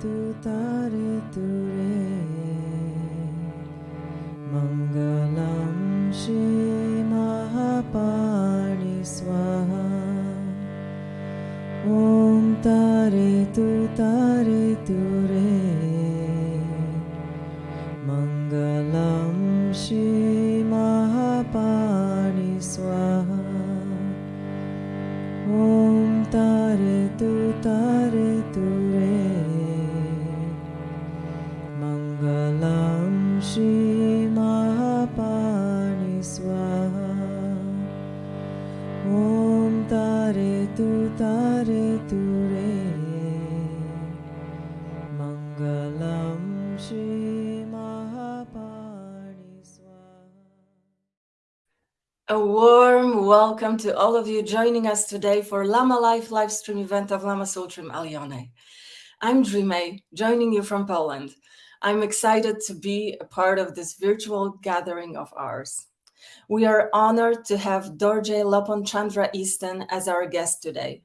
tutare ture mangalam to all of you joining us today for Lama Life live stream event of Lama Tsultrim Allione. I'm Dreamay, joining you from Poland. I'm excited to be a part of this virtual gathering of ours. We are honored to have Dorje Lopon Chandra Easton as our guest today.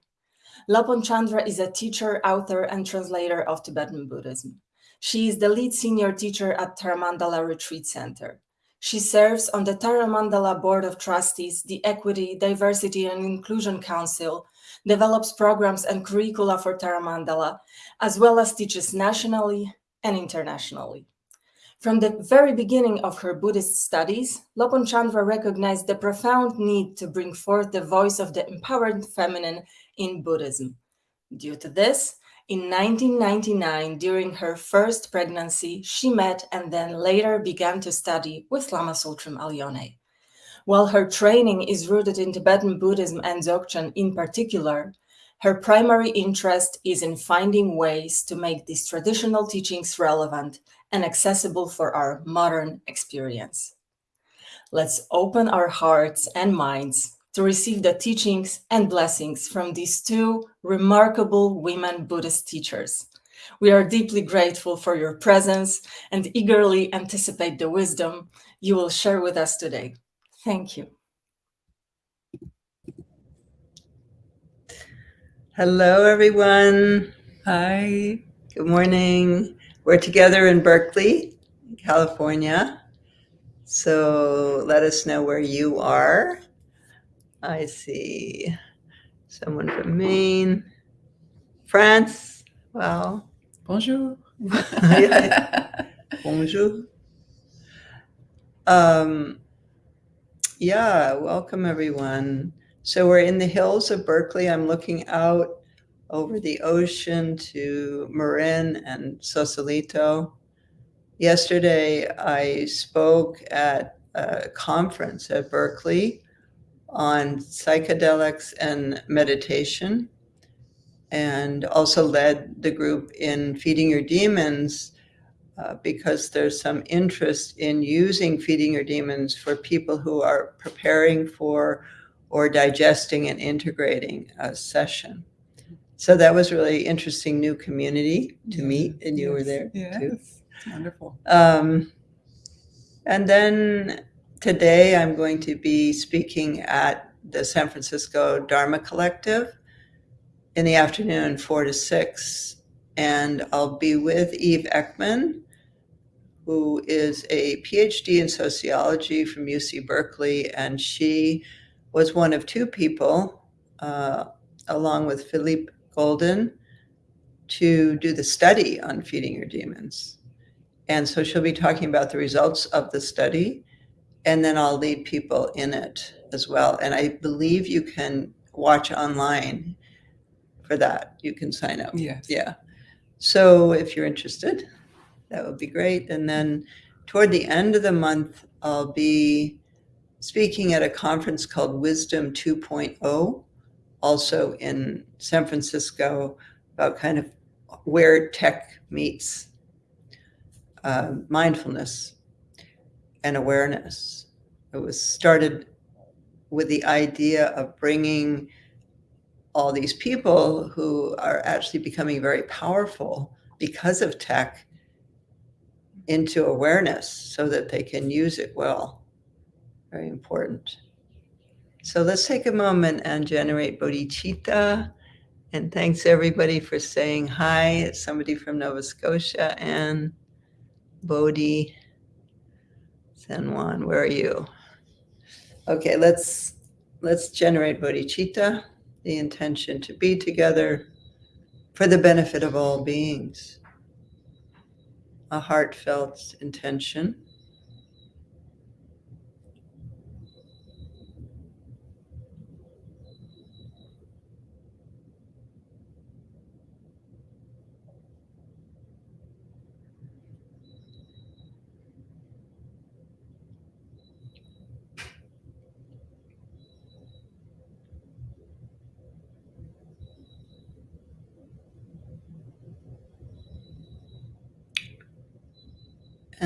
Lopon Chandra is a teacher, author, and translator of Tibetan Buddhism. She is the lead senior teacher at Tara Mandala Retreat Center. She serves on the Tara Mandala Board of Trustees, the Equity, Diversity, and Inclusion Council, develops programs and curricula for Tara Mandala, as well as teaches nationally and internationally. From the very beginning of her Buddhist studies, Lopon Chandra recognized the profound need to bring forth the voice of the empowered feminine in Buddhism. Due to this, in 1999, during her first pregnancy, she met and then later began to study with Lama Tsultrim Allione. While her training is rooted in Tibetan Buddhism and Dzogchen in particular, her primary interest is in finding ways to make these traditional teachings relevant and accessible for our modern experience. Let's open our hearts and minds to receive the teachings and blessings from these two remarkable women Buddhist teachers. We are deeply grateful for your presence and eagerly anticipate the wisdom you will share with us today. Thank you. Hello, everyone. Hi. Good morning. We're together in Berkeley, California. So let us know where you are. I see someone from Maine, France. Wow. Bonjour. Bonjour. Um, yeah, welcome everyone. So we're in the hills of Berkeley. I'm looking out over the ocean to Marin and Sausalito. Yesterday, I spoke at a conference at Berkeley on psychedelics and meditation, and also led the group in Feeding Your Demons uh, because there's some interest in using Feeding Your Demons for people who are preparing for or digesting and integrating a session. So that was really interesting new community to Yes, meet, and you were there Yes. too. Wonderful. Um, and then today I'm going to be speaking at the San Francisco Dharma Collective in the afternoon, four to six. And I'll be with Eve Ekman, who is a PhD in sociology from UC Berkeley. And she was one of two people, uh, along with Philippe Goldin, to do the study on feeding your demons. And so she'll be talking about the results of the study, and then I'll lead people in it as well. And I believe you can watch online for that. You can sign up. Yes. Yeah. So if you're interested, that would be great. And then toward the end of the month, I'll be speaking at a conference called Wisdom 2.0, also in San Francisco, about kind of where tech meets uh, mindfulness and awareness. It was started with the idea of bringing all these people who are actually becoming very powerful because of tech into awareness so that they can use it well. Very important. So let's take a moment and generate bodhicitta And thanks everybody for saying hi. It's somebody from Nova Scotia and Bodhi San Juan. Where are you? Okay, let's let's generate bodhicitta, the intention to be together for the benefit of all beings. A heartfelt intention.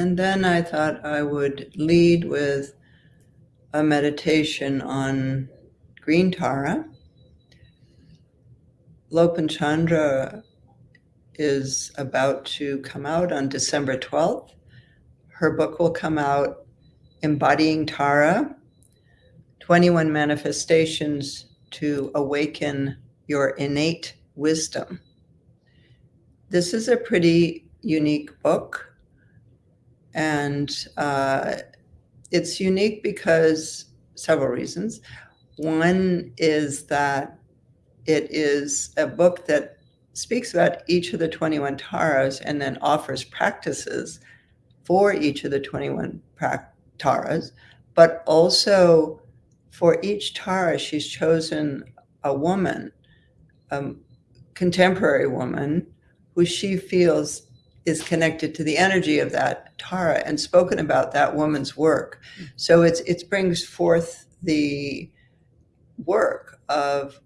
And then I thought I would lead with a meditation on green Tara. Lopon Chandra is about to come out on December 12th. Her book will come out, Embodying Tara 21 Manifestations to Awaken Your Innate Wisdom. This is a pretty unique book. And uh, it's unique because several reasons. One is that it is a book that speaks about each of the 21 taras and then offers practices for each of the 21 taras, but also for each tara, she's chosen a woman, a contemporary woman, who she feels is connected to the energy of that Tara and spoken about that woman's work. So it's it brings forth the work of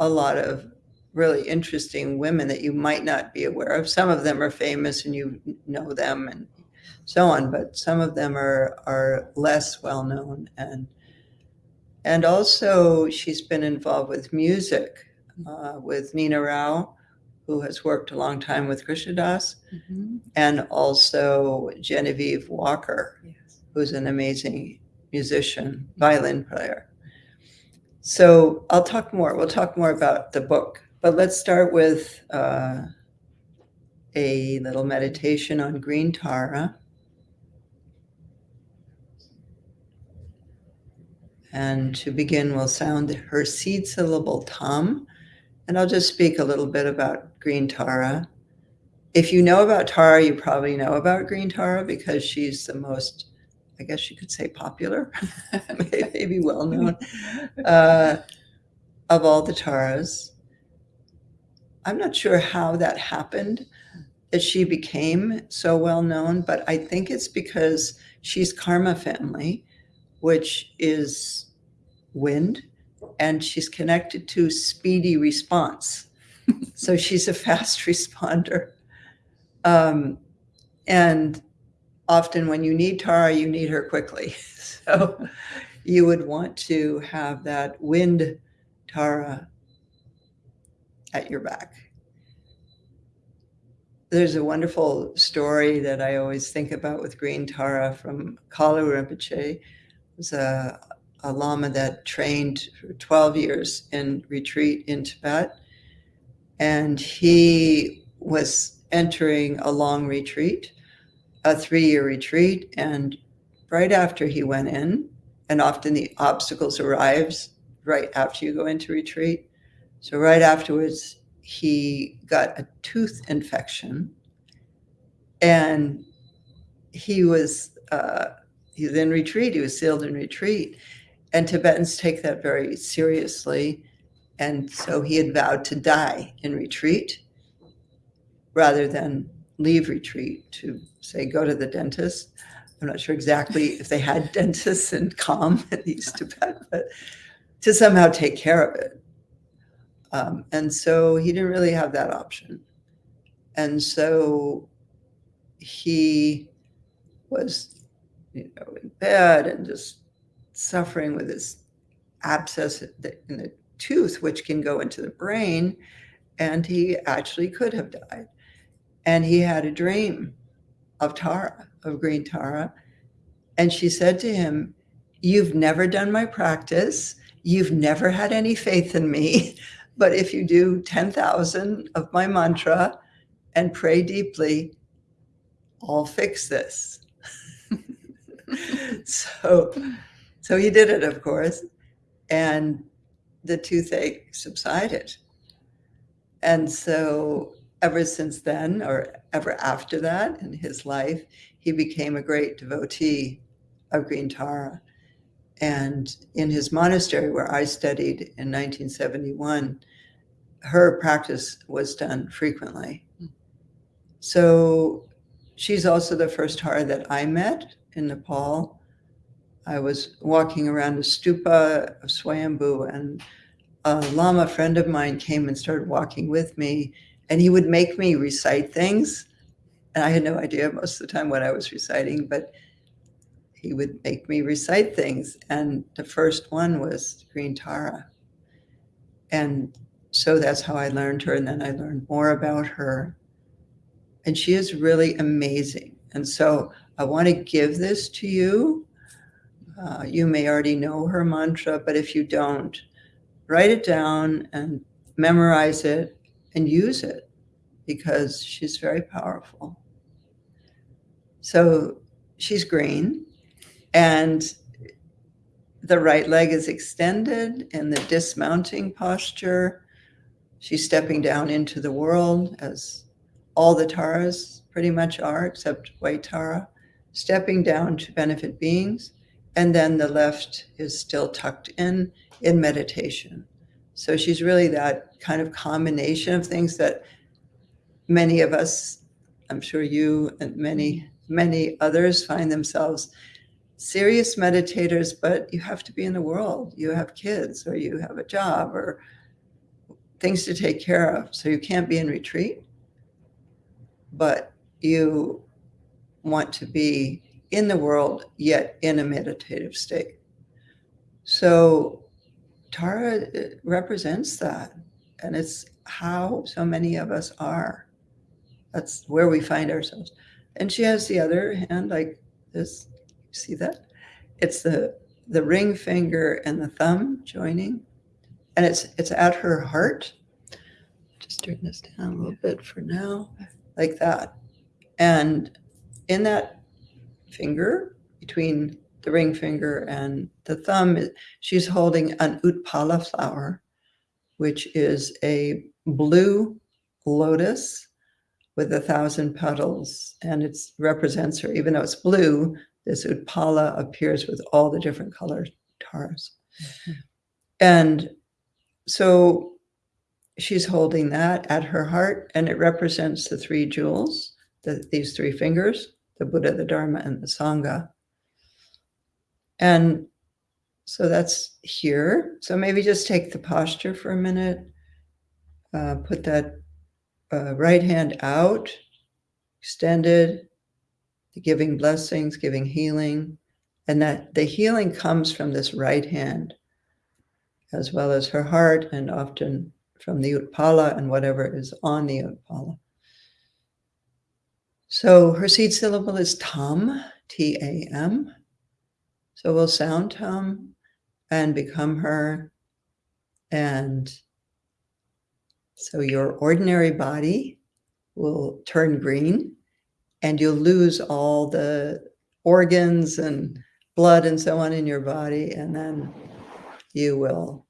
a lot of really interesting women that you might not be aware of. Some of them are famous and you know them and so on, but some of them are are less well known and and also she's been involved with music uh, with Nina Rao who has worked a long time with Krishna Das, mm-hmm. and also Genevieve Walker, yes. who's an amazing musician, violin player. So I'll talk more. We'll talk more about the book, but let's start with uh, a little meditation on green Tara. And to begin, we'll sound her seed syllable tam, and I'll just speak a little bit about green Tara. If you know about Tara, you probably know about green Tara because she's the most, I guess you could say popular, maybe well known, uh, of all the Taras. I'm not sure how that happened, that she became so well known, but I think it's because she's karma family, which is wind, and she's connected to speedy response. so she's a fast responder. Um, and often when you need Tara, you need her quickly. so you would want to have that wind Tara at your back. There's a wonderful story that I always think about with Green Tara from Kalu Rinpoche. It was a a Lama that trained for 12 years in retreat in Tibet. And he was entering a long retreat, a three year retreat. And right after he went in, and often the obstacles arrives right after you go into retreat. So right afterwards, he got a tooth infection and he was uh, he was in retreat. He was sealed in retreat, and Tibetans take that very seriously. And so he had vowed to die in retreat rather than leave retreat to say go to the dentist. I'm not sure exactly if they had dentists in Kham in East Tibet, but to somehow take care of it. Um, and so he didn't really have that option. And so he was, you know, in bed and just suffering with this abscess in the tooth, which can go into the brain. And he actually could have died. And he had a dream of Tara, of green Tara. And she said to him, You've never done my practice. You've never had any faith in me. but if you do 10,000 of my mantra and pray deeply, I'll fix this. so, so he did it, of course, and the toothache subsided. And so, ever since then, or ever after that in his life, he became a great devotee of Green Tara. And in his monastery, where I studied in 1971, her practice was done frequently. So she's also the first Tara that I met in Nepal. I was walking around a stupa of Swayambhu, and a Lama friend of mine came and started walking with me, and he would make me recite things. And I had no idea most of the time what I was reciting, but he would make me recite things. And the first one was Green Tara. And so that's how I learned her. And then I learned more about her. And she is really amazing. And so I want to give this to you. Uh, you may already know her mantra, but if you don't, write it down and memorize it and use it because she's very powerful. So she's green and the right leg is extended in the dismounting posture. She's stepping down into the world as all the Taras pretty much are, except White Tara, stepping down to benefit beings. And then the left is still tucked in in meditation. So she's really that kind of combination of things that many of us, I'm sure you and many, many others find themselves serious meditators, but you have to be in the world. You have kids or you have a job or things to take care of. So you can't be in retreat, but you want to be in the world, yet in a meditative state. So Tara uh, represents that. And it's how so many of us are. That's where we find ourselves. And she has the other hand like this. See that? It's the the ring finger and the thumb joining. And it's it's at her heart. Just turn this down a little bit for now, like that. And in that finger, between the ring finger and the thumb, she's holding an utpala flower, which is a blue lotus with a thousand petals. And it represents her, even though it's blue, this utpala appears with all the different colored Taras. Mm-hmm. And so she's holding that at her heart, and it represents the three jewels, the, these three fingers, the Buddha, the Dharma, and the Sangha. And so that's here. So maybe just take the posture for a minute. Uh, put that uh, right hand out, extended, the giving blessings, giving healing. And that the healing comes from this right hand, as well as her heart, and often from the Utpala and whatever is on the Utpala. So her seed syllable is Tam, T A M. So we'll sound Tam and become her. And so your ordinary body will turn green and you'll lose all the organs and blood and so on in your body. And then you will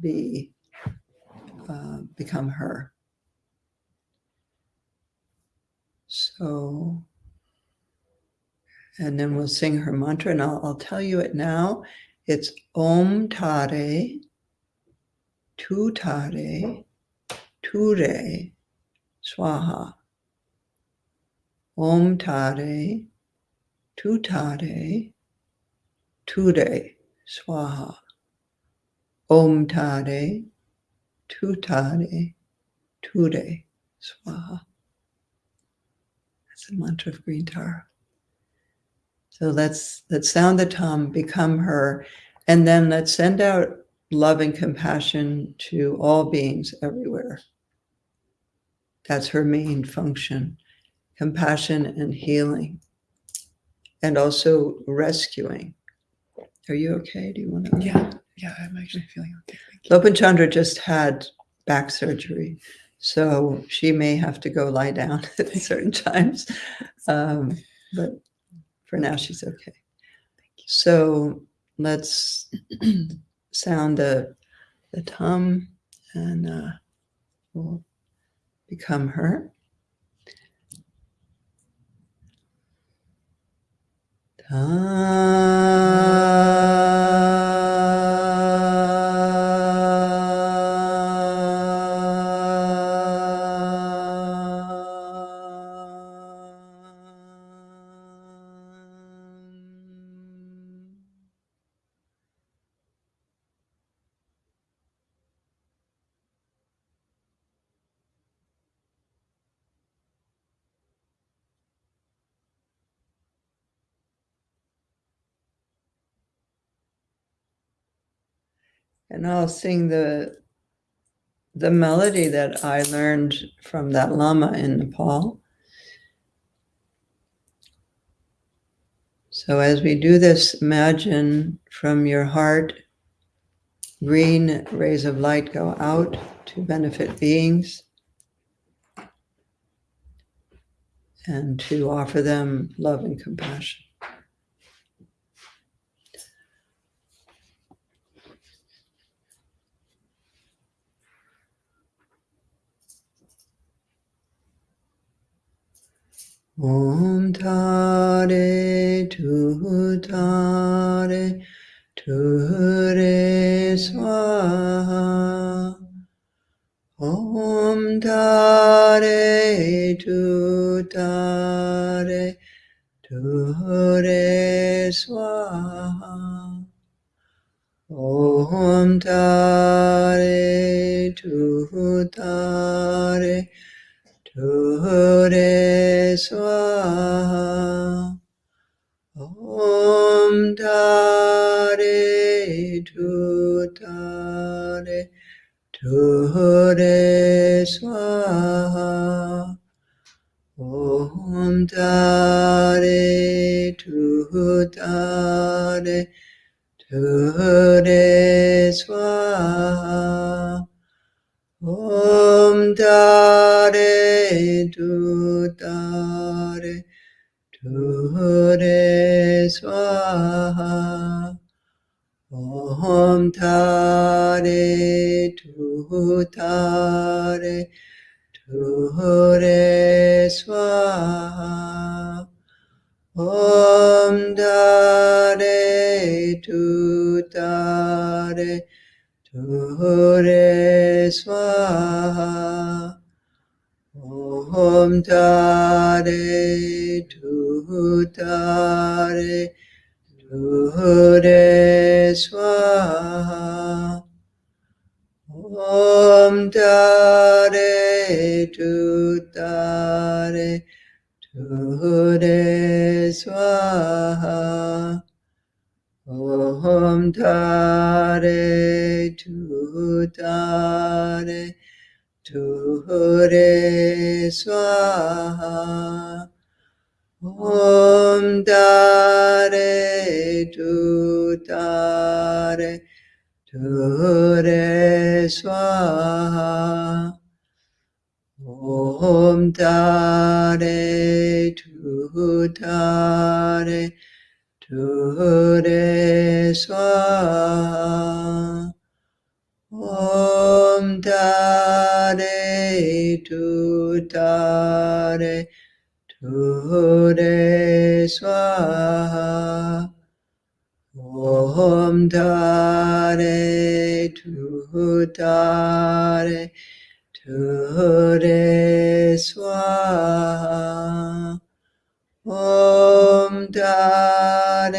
be uh, become her. So and then we'll sing her mantra, and I'll, I'll tell you it now. It's Om Tare, Tu Tare, Ture, Swaha. Om Tare, Tu Tare, Ture, Swaha. Om Tare, Tu Tare, Ture, Swaha. That's the mantra of Green Tara. So let's let's sound the tam, become her, and then let's send out love and compassion to all beings everywhere. That's her main function. Compassion and healing. And also rescuing. Are you okay? Do you want to? Yeah, yeah, I'm actually feeling okay. Lopon Chandra just had back surgery. So she may have to go lie down at certain times. Um, but for now, she's okay. So let's sound the, the tam and uh, we'll become her. And I'll sing the the melody that I learned from that lama in Nepal. So as we do this, imagine from your heart, green rays of light go out to benefit beings and to offer them love and compassion. Om Tare Tu Tare Tu Re Swaha. Om Tare Tu Tare Tu Re Swaha. Om Tare Tu Tare Ture Swaha Om Tare Tu Tare Ture Swaha Om Tare Tu Tare Ture Swaha tu tare swaha om tare tu tare swaha om dare tu tare swaha Om Tare Tu Tare Ture Swaha. Om Tare Tu Tare Ture Swaha. Om Tare Tu Tare Ture Swaha Om Dare Tu Dare Ture Swaha Om Dare Tu Dare Ture Swaha Om Dare re tu de swaha om ta re tu de swaha om ta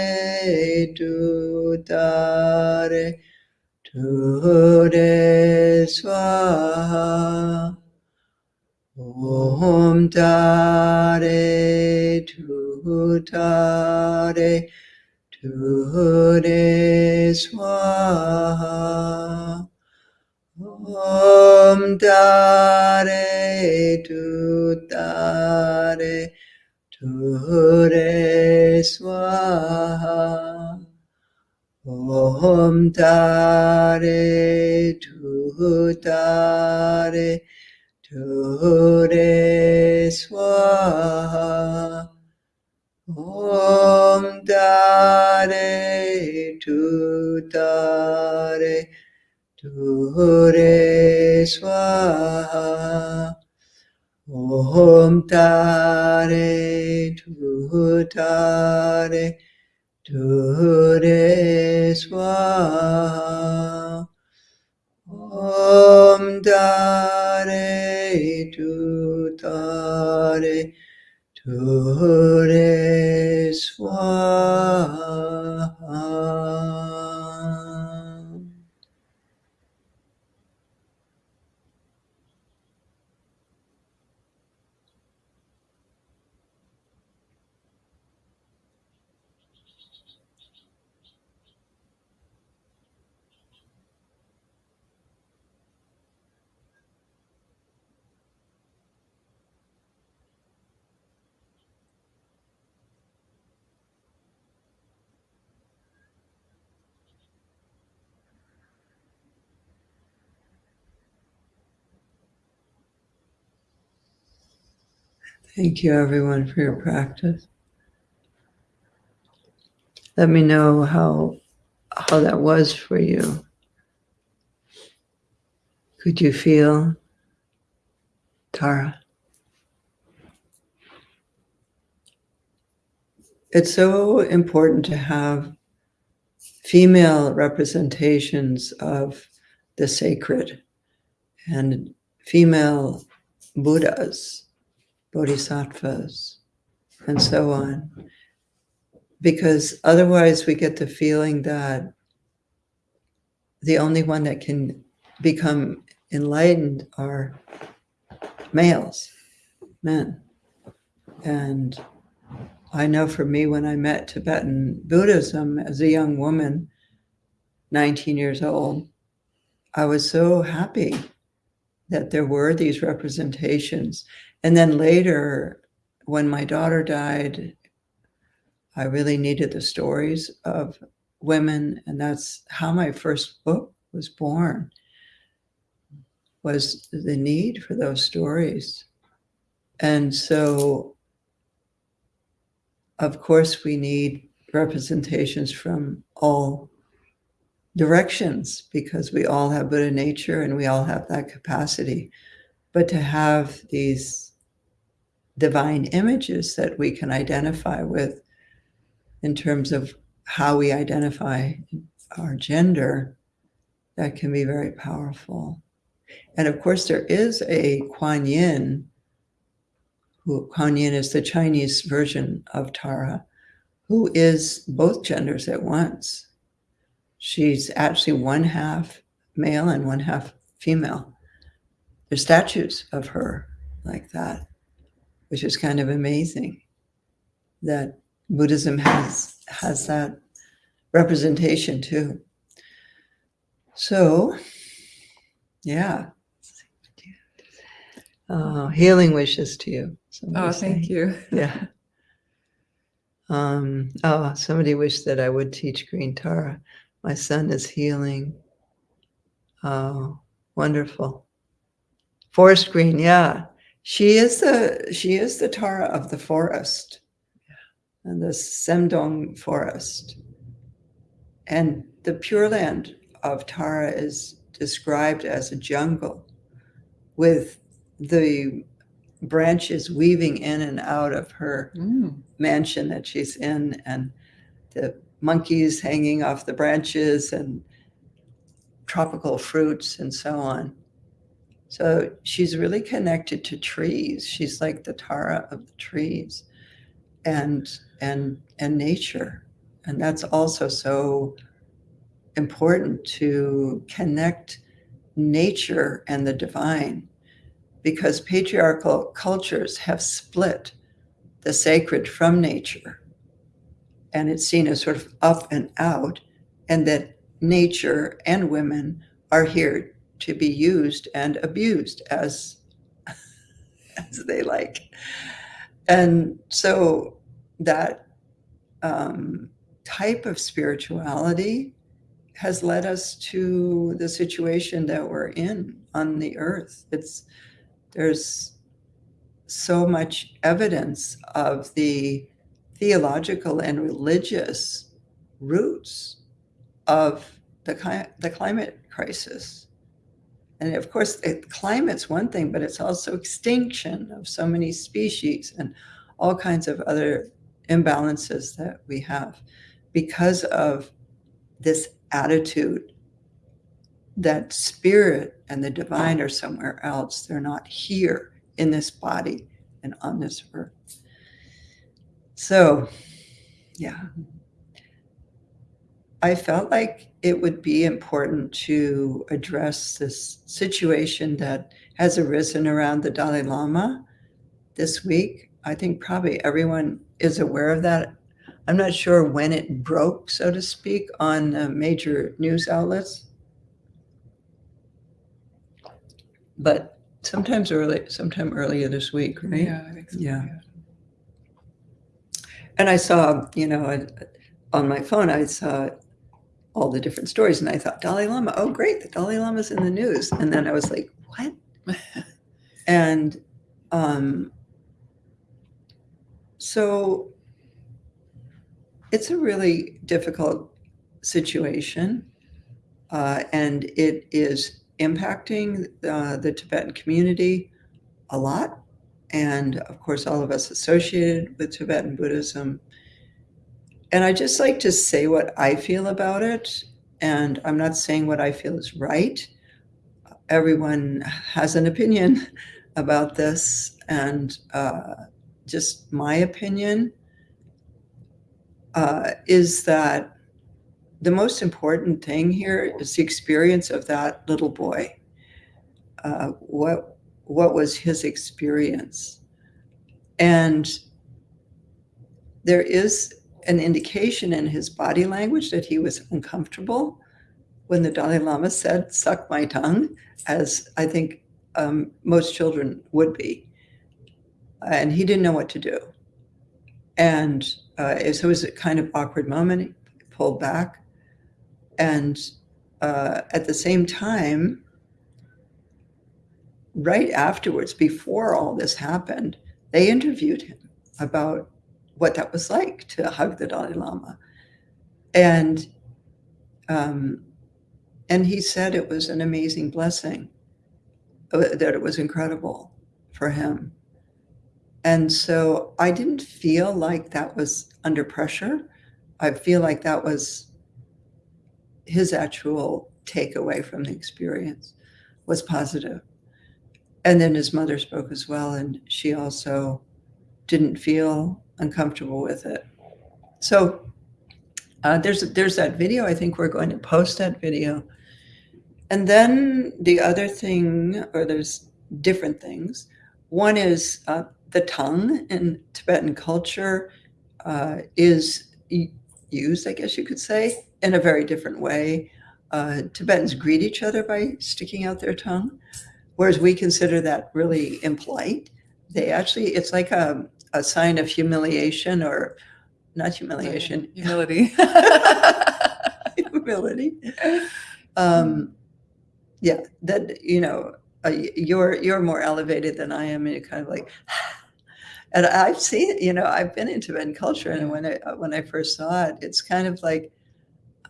re tu de swaha Om Dare Tu Dare Tu De Swaha. Om Dare Tu Dare Tu De Swaha. Om Dare Tu Dare Tu Re Swaha Om Tare Tu Tare Tu Re Swaha Om Tare Tu Tare Tu Re Swaha Om Tare Tu Tare Tu Re Swaha Thank you, everyone, for your practice. Let me know how how that was for you. Could you feel Tara? It's so important to have female representations of the sacred and female Buddhas, bodhisattvas, and so on. Because otherwise, we get the feeling that the only one that can become enlightened are males, men. And I know for me, when I met Tibetan Buddhism as a young woman, 19 years old, I was so happy that there were these representations. And then later, when my daughter died, I really needed the stories of women, and that's how my first book was born. Was the need for those stories. And so, of course, we need representations from all directions because we all have Buddha nature and we all have that capacity. But to have these divine images that we can identify with in terms of how we identify our gender, that can be very powerful. And of course, there is a Kuan Yin, who Kuan Yin is the Chinese version of Tara, who is both genders at once. She's actually one half male and one half female. There's statues of her like that, which is kind of amazing that Buddhism has has that representation too. So, yeah. Uh, healing wishes to you. Oh, thank saying. you. Yeah. Um, oh, somebody wished that I would teach Green Tara. My son is healing. Oh, wonderful. Forest Green, yeah. She is the she is the Tara of the forest. And the Semdong forest. And the Pure Land of Tara is described as a jungle with the branches weaving in and out of her Mm. mansion that she's in and the monkeys hanging off the branches and tropical fruits and so on. So she's really connected to trees. She's like the Tara of the trees and and and nature. And that's also so important to connect nature and the divine because patriarchal cultures have split the sacred from nature and it's seen as sort of up and out and that nature and women are here to be used and abused as as they like and so that um, type of spirituality has led us to the situation that we're in on the earth. It's there's so much evidence of the theological and religious roots of the, the climate crisis. And of course, it, climate's one thing, but it's also extinction of so many species and all kinds of other imbalances that we have because of this attitude that spirit and the divine are somewhere else. They're not here in this body and on this earth. So, yeah. I felt like it would be important to address this situation that has arisen around the Dalai Lama this week. I think probably everyone is aware of that. I'm not sure when it broke, so to speak, on uh, major news outlets. But sometimes early, sometime earlier this week, right? Yeah, I think so. Yeah. And I saw, you know, on my phone, I saw all the different stories and I thought, Dalai Lama, oh, great, the Dalai Lama's in the news. And then I was like, what? and um, so it's a really difficult situation. Uh, and it is impacting uh, the Tibetan community a lot. And of course, all of us associated with Tibetan Buddhism and I just like to say what I feel about it. And I'm not saying what I feel is right. Everyone has an opinion about this. And uh, just my opinion uh, is that the most important thing here is the experience of that little boy. Uh, what what was his experience? And there is an indication in his body language that he was uncomfortable when the Dalai Lama said, suck my tongue, as I think um, most children would be. And he didn't know what to do. And uh, so it was a kind of awkward moment. He pulled back. And uh, at the same time, right afterwards, before all this happened, they interviewed him about what that was like to hug the Dalai Lama. And um, and he said it was an amazing blessing, uh, that it was incredible for him. And so I didn't feel like that was under pressure. I feel like that was his actual takeaway from the experience was positive. And then his mother spoke as well, and she also didn't feel uncomfortable with it. So uh, there's there's that video. I think we're going to post that video. And then the other thing, or there's different things. One is uh, the tongue in Tibetan culture uh, is used, I guess you could say, in a very different way. Uh, Tibetans greet each other by sticking out their tongue, whereas we consider that really impolite. They actually, it's like a, a sign of humiliation or not humiliation, humility. humility. Um, yeah, that you know, uh, you're you're more elevated than I am, and you're kind of like. And I've seen, you know, I've been in Tibetan culture, and when I uh, when I first saw it, it's kind of like,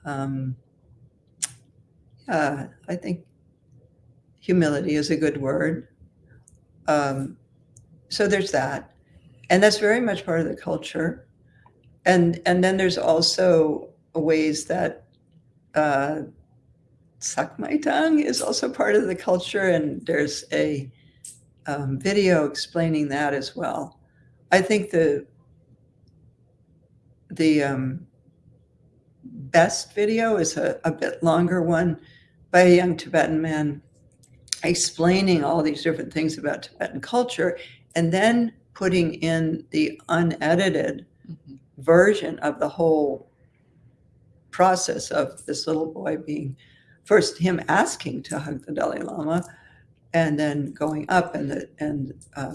um, yeah, I think humility is a good word. Um, so there's that and that's very much part of the culture. And and then there's also ways that uh, suck my tongue is also part of the culture. And there's a um, video explaining that as well. I think the the um, best video is a, a bit longer one by a young tibetan man explaining all these different things about tibetan culture. And then putting in the unedited mm-hmm. version of the whole process of this little boy being first him asking to hug the Dalai Lama and then going up and the and um,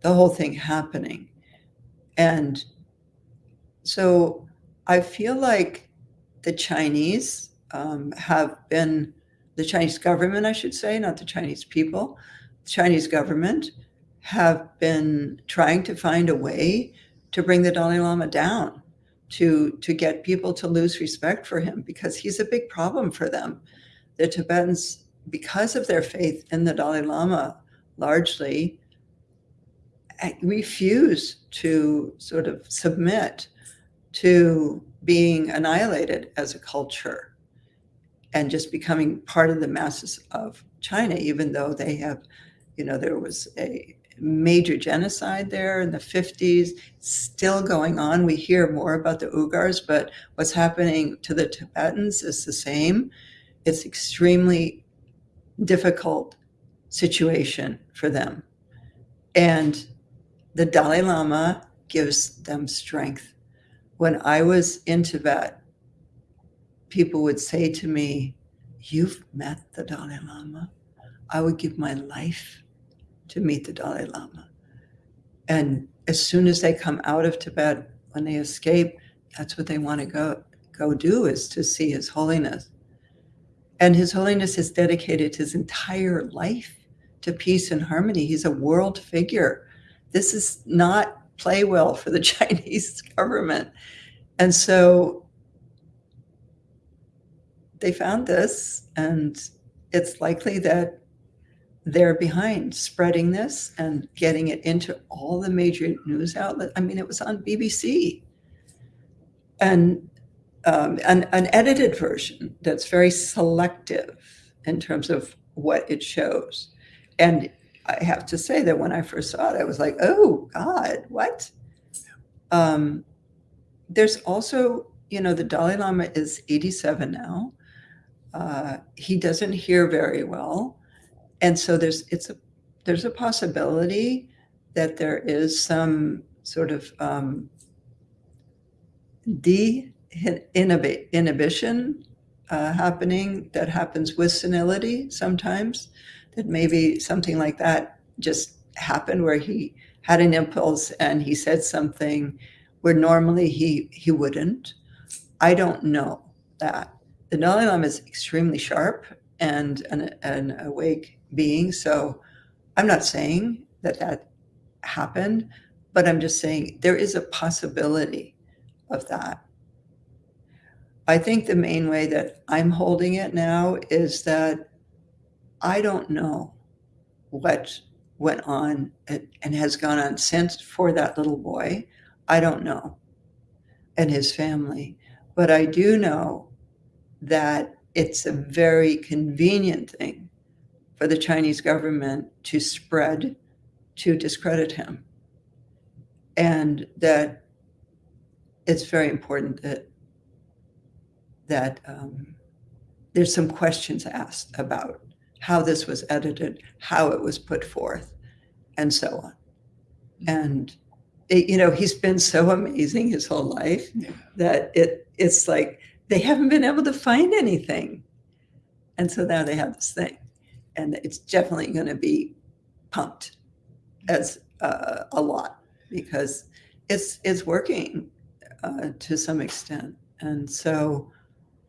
the whole thing happening and so I feel like the Chinese um, have been, the Chinese government, I should say, not the Chinese people, the Chinese government have been trying to find a way to bring the Dalai Lama down, to, to get people to lose respect for him because he's a big problem for them. The Tibetans, because of their faith in the Dalai Lama, largely eh, refuse to sort of submit to being annihilated as a culture and just becoming part of the masses of China, even though they have, you know, there was a major genocide there in the 50s, still going on. We hear more about the Uyghurs, but what's happening to the Tibetans is the same. It's extremely difficult situation for them. And the Dalai Lama gives them strength. When I was in Tibet, people would say to me, You've met the Dalai Lama. I would give my life to meet the Dalai Lama. And as soon as they come out of Tibet, when they escape, that's what they want to go go do is to see His Holiness. And His Holiness has dedicated his entire life to peace and harmony. He's a world figure. This is not play well for the Chinese government. And so they found this, and it's likely that they're behind spreading this and getting it into all the major news outlets. I mean, it was on BBC. And um, an, an edited version that's very selective in terms of what it shows. And I have to say that when I first saw it, I was like, oh, God, what? Um, there's also, you know, the Dalai Lama is 87 now. Uh, he doesn't hear very well. And so there's, it's a, there's a possibility that there is some sort of um, de inhibition uh, happening that happens with senility sometimes that maybe something like that just happened where he had an impulse and he said something where normally he he wouldn't. I don't know that. The dalai lama is extremely sharp and an, an awake being so i'm not saying that that happened but i'm just saying there is a possibility of that i think the main way that i'm holding it now is that I don't know what went on and has gone on since for that little boy. I don't know. And his family. But I do know that it's a very convenient thing for the Chinese government to spread to discredit him. And that it's very important that that um, there's some questions asked about how this was edited, how it was put forth, and so on. And it, you know, he's been so amazing his whole life Yeah. that it it's like they haven't been able to find anything. And so now they have this thing. And it's definitely going to be pumped as uh, a lot because it's it's working uh, to some extent. And so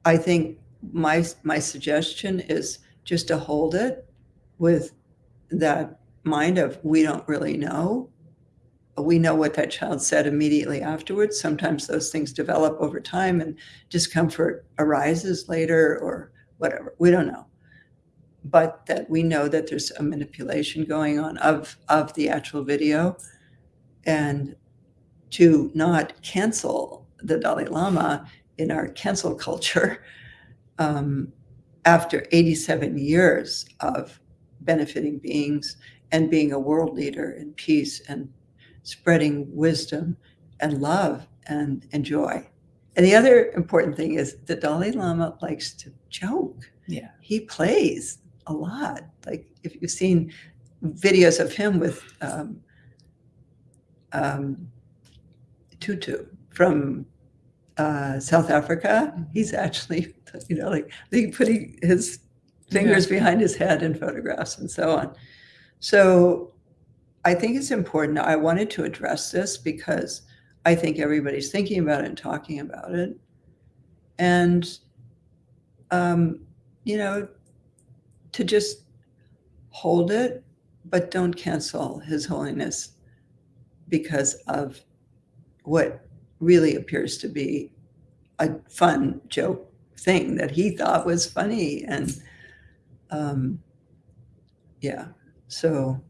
I think my my suggestion is just to hold it with that mind of we don't really know. We know what that child said immediately afterwards. Sometimes those things develop over time and discomfort arises later or whatever. We don't know. But that we know that there's a manipulation going on of, of the actual video and to not cancel the Dalai Lama in our cancel culture um, after 87 years of benefiting beings and being a world leader in peace and spreading wisdom and love and, and joy. And the other important thing is the Dalai Lama likes to joke. Yeah. He plays a lot. Like if you've seen videos of him with um, um, Tutu from uh, South Africa, he's actually, you know, like, putting his fingers behind his head in photographs and so on. So I think it's important. I wanted to address this because I think everybody's thinking about it and talking about it. And, um, you know, to just hold it, but don't cancel His Holiness because of what really appears to be a fun joke thing that he thought was funny. And um, yeah, so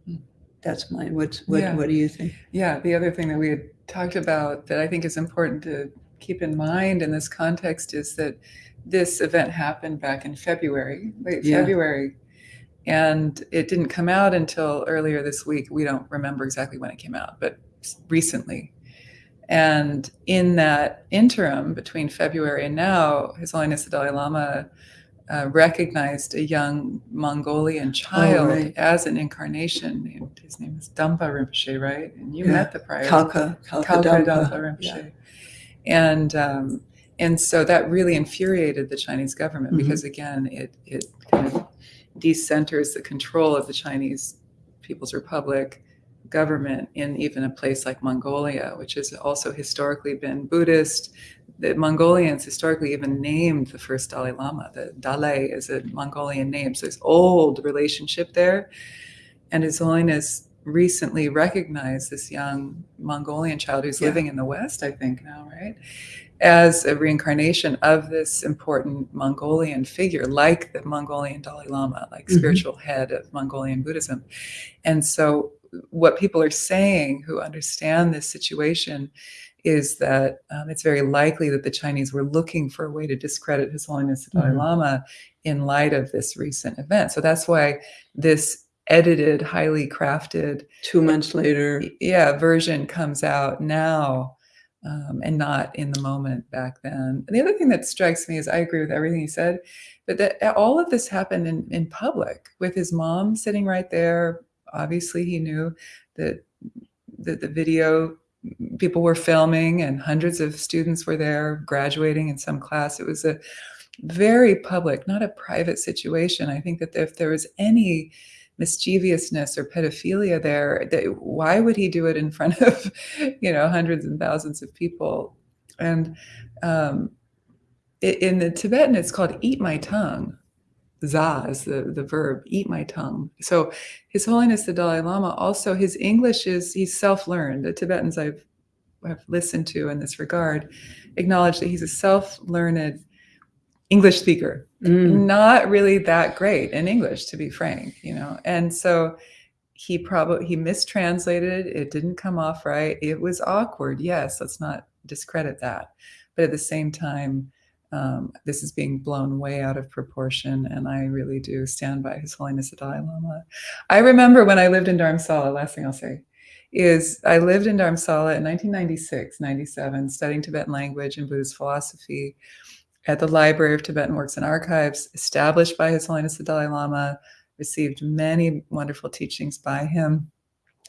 that's mine. What's what? Yeah. What do you think? Yeah, the other thing that we had talked about that I think is important to keep in mind in this context is that this event happened back in February, late Yeah. February, and it didn't come out until earlier this week. We don't remember exactly when it came out, but recently. And in that interim between February and now, His Holiness the Dalai Lama uh, recognized a young Mongolian child right. as an incarnation. His name is Dumpa Rinpoche, right? And you Yeah. met the prior Kalka, Kalka, Kalka Dampa. Dampa Rinpoche. And um, and so that really infuriated the Chinese government Mhm. because again, it it kind of decenters the control of the Chinese People's Republic government in even a place like Mongolia, which has also historically been Buddhist. The Mongolians historically even named the first Dalai Lama. The Dalai is a Mongolian name, so there's old relationship there. And His Holiness recently recognized this young Mongolian child who's Yeah. living in the West, I think now, right? As a reincarnation of this important Mongolian figure, like the Mongolian Dalai Lama, like Mhm. spiritual head of Mongolian Buddhism. And so, what people are saying who understand this situation is that um, it's very likely that the Chinese were looking for a way to discredit His Holiness the Dalai Mhm. Lama in light of this recent event. So that's why this edited, highly crafted, Two months later. yeah, version comes out now um, and not in the moment back then. And the other thing that strikes me is I agree with everything you said, but that all of this happened in, in public with his mom sitting right there. Obviously, he knew that that the video people were filming and hundreds of students were there graduating in some class. It was a very public, not a private situation. I think that if there was any mischievousness or pedophilia there, that why would he do it in front of, you know, hundreds and thousands of people? And um, in the Tibetan, it's called "eat my tongue." Za is the, the verb, eat my tongue. So His Holiness the Dalai Lama also, his English is, he's self-learned. The Tibetans I've, I've listened to in this regard acknowledge that he's a self-learned English speaker Mm. not really that great in English, to be frank, you know. And so he probably he mistranslated it. Didn't come off right. It was awkward. Yes, let's not discredit that. But at the same time, um, this is being blown way out of proportion, and I really do stand by His Holiness the Dalai Lama. I remember when I lived in Dharamsala. Last thing I'll say is I lived in Dharamsala in 1996, 97, studying Tibetan language and Buddhist philosophy at the Library of Tibetan Works and Archives, established by His Holiness the Dalai Lama, received many wonderful teachings by him.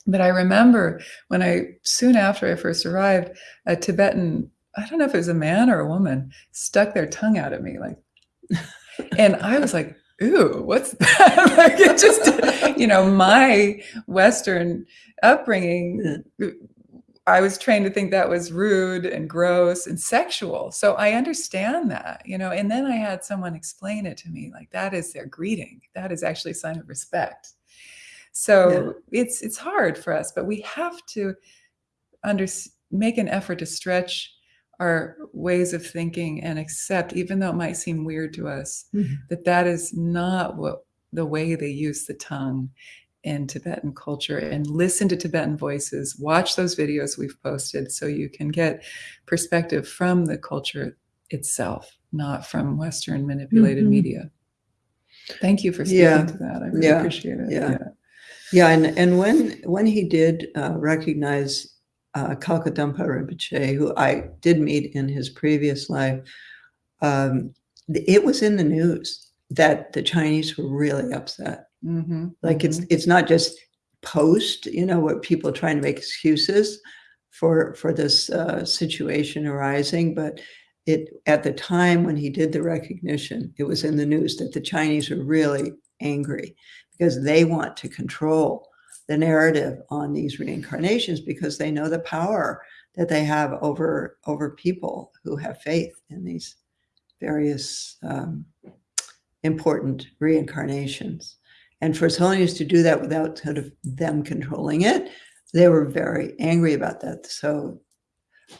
But I remember when I, soon after I first arrived, a Tibetan, I don't know if it was a man or a woman, stuck their tongue out at me like, and I was like, ooh, what's that? like it just, you know, my Western upbringing I was trained to think that was rude and gross and sexual. So I understand that, you know. And then I had someone explain it to me like that is their greeting. That is actually a sign of respect. So it's it's hard for us, but we have to under make an effort to stretch our ways of thinking and accept, even though it might seem weird to us, Mhm. that that is not what the way they use the tongue in Tibetan culture and listen to Tibetan voices, watch those videos we've posted so you can get perspective from the culture itself, not from Western manipulated Mhm. media. Thank you for speaking Yeah. to that. I really Yeah. appreciate it. Yeah. Yeah, yeah. and, and when when he did uh, recognize uh, Kalkadampa Rinpoche, who I did meet in his previous life, um, it was in the news that the Chinese were really upset. Hmm Like it's it's not just post, you know, what people trying to make excuses for for this uh, situation arising, but it at the time when he did the recognition, it was in the news that the Chinese were really angry because they want to control the narrative on these reincarnations because they know the power that they have over over people who have faith in these various um, important reincarnations. And for His Holiness to do that without sort of them controlling it, they were very angry about that. So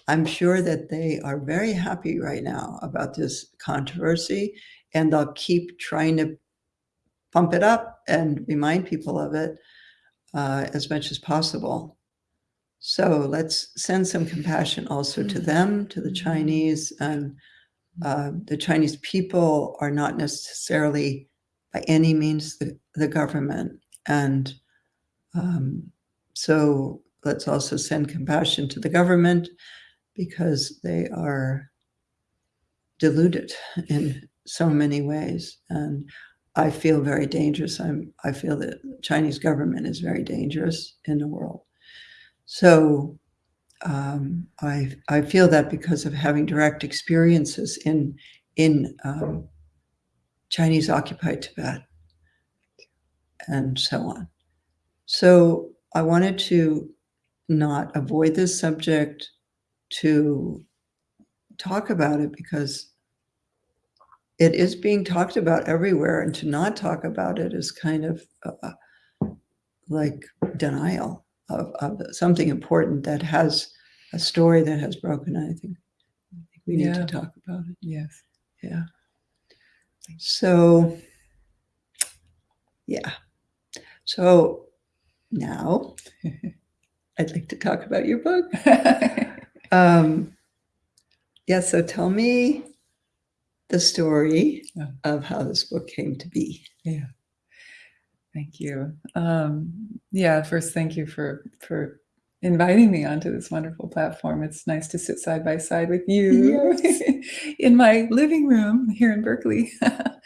I'm sure that they are very happy right now about this controversy, and they'll keep trying to pump it up and remind people of it uh, as much as possible. So let's send some compassion also to them, to the Chinese. And uh, the Chinese people are not necessarily by any means the, the government. And um, so let's also send compassion to the government because they are deluded in so many ways. And I feel very dangerous. I'm, I feel that the Chinese government is very dangerous in the world. So um, I, I feel that because of having direct experiences in, in um, Chinese occupied Tibet and so on. So I wanted to not avoid this subject, to talk about it because it is being talked about everywhere, and to not talk about it is kind of uh, like denial of, of something important that has a story that has broken. I think, I think we need Yeah. to talk about it. Yes. Yeah. So, yeah. So now I'd like to talk about your book. Um, yeah, so tell me the story Yeah. of how this book came to be. Yeah. Thank you. Um, yeah, first, thank you for for inviting me onto this wonderful platform. It's nice to sit side by side with you in my living room here in Berkeley.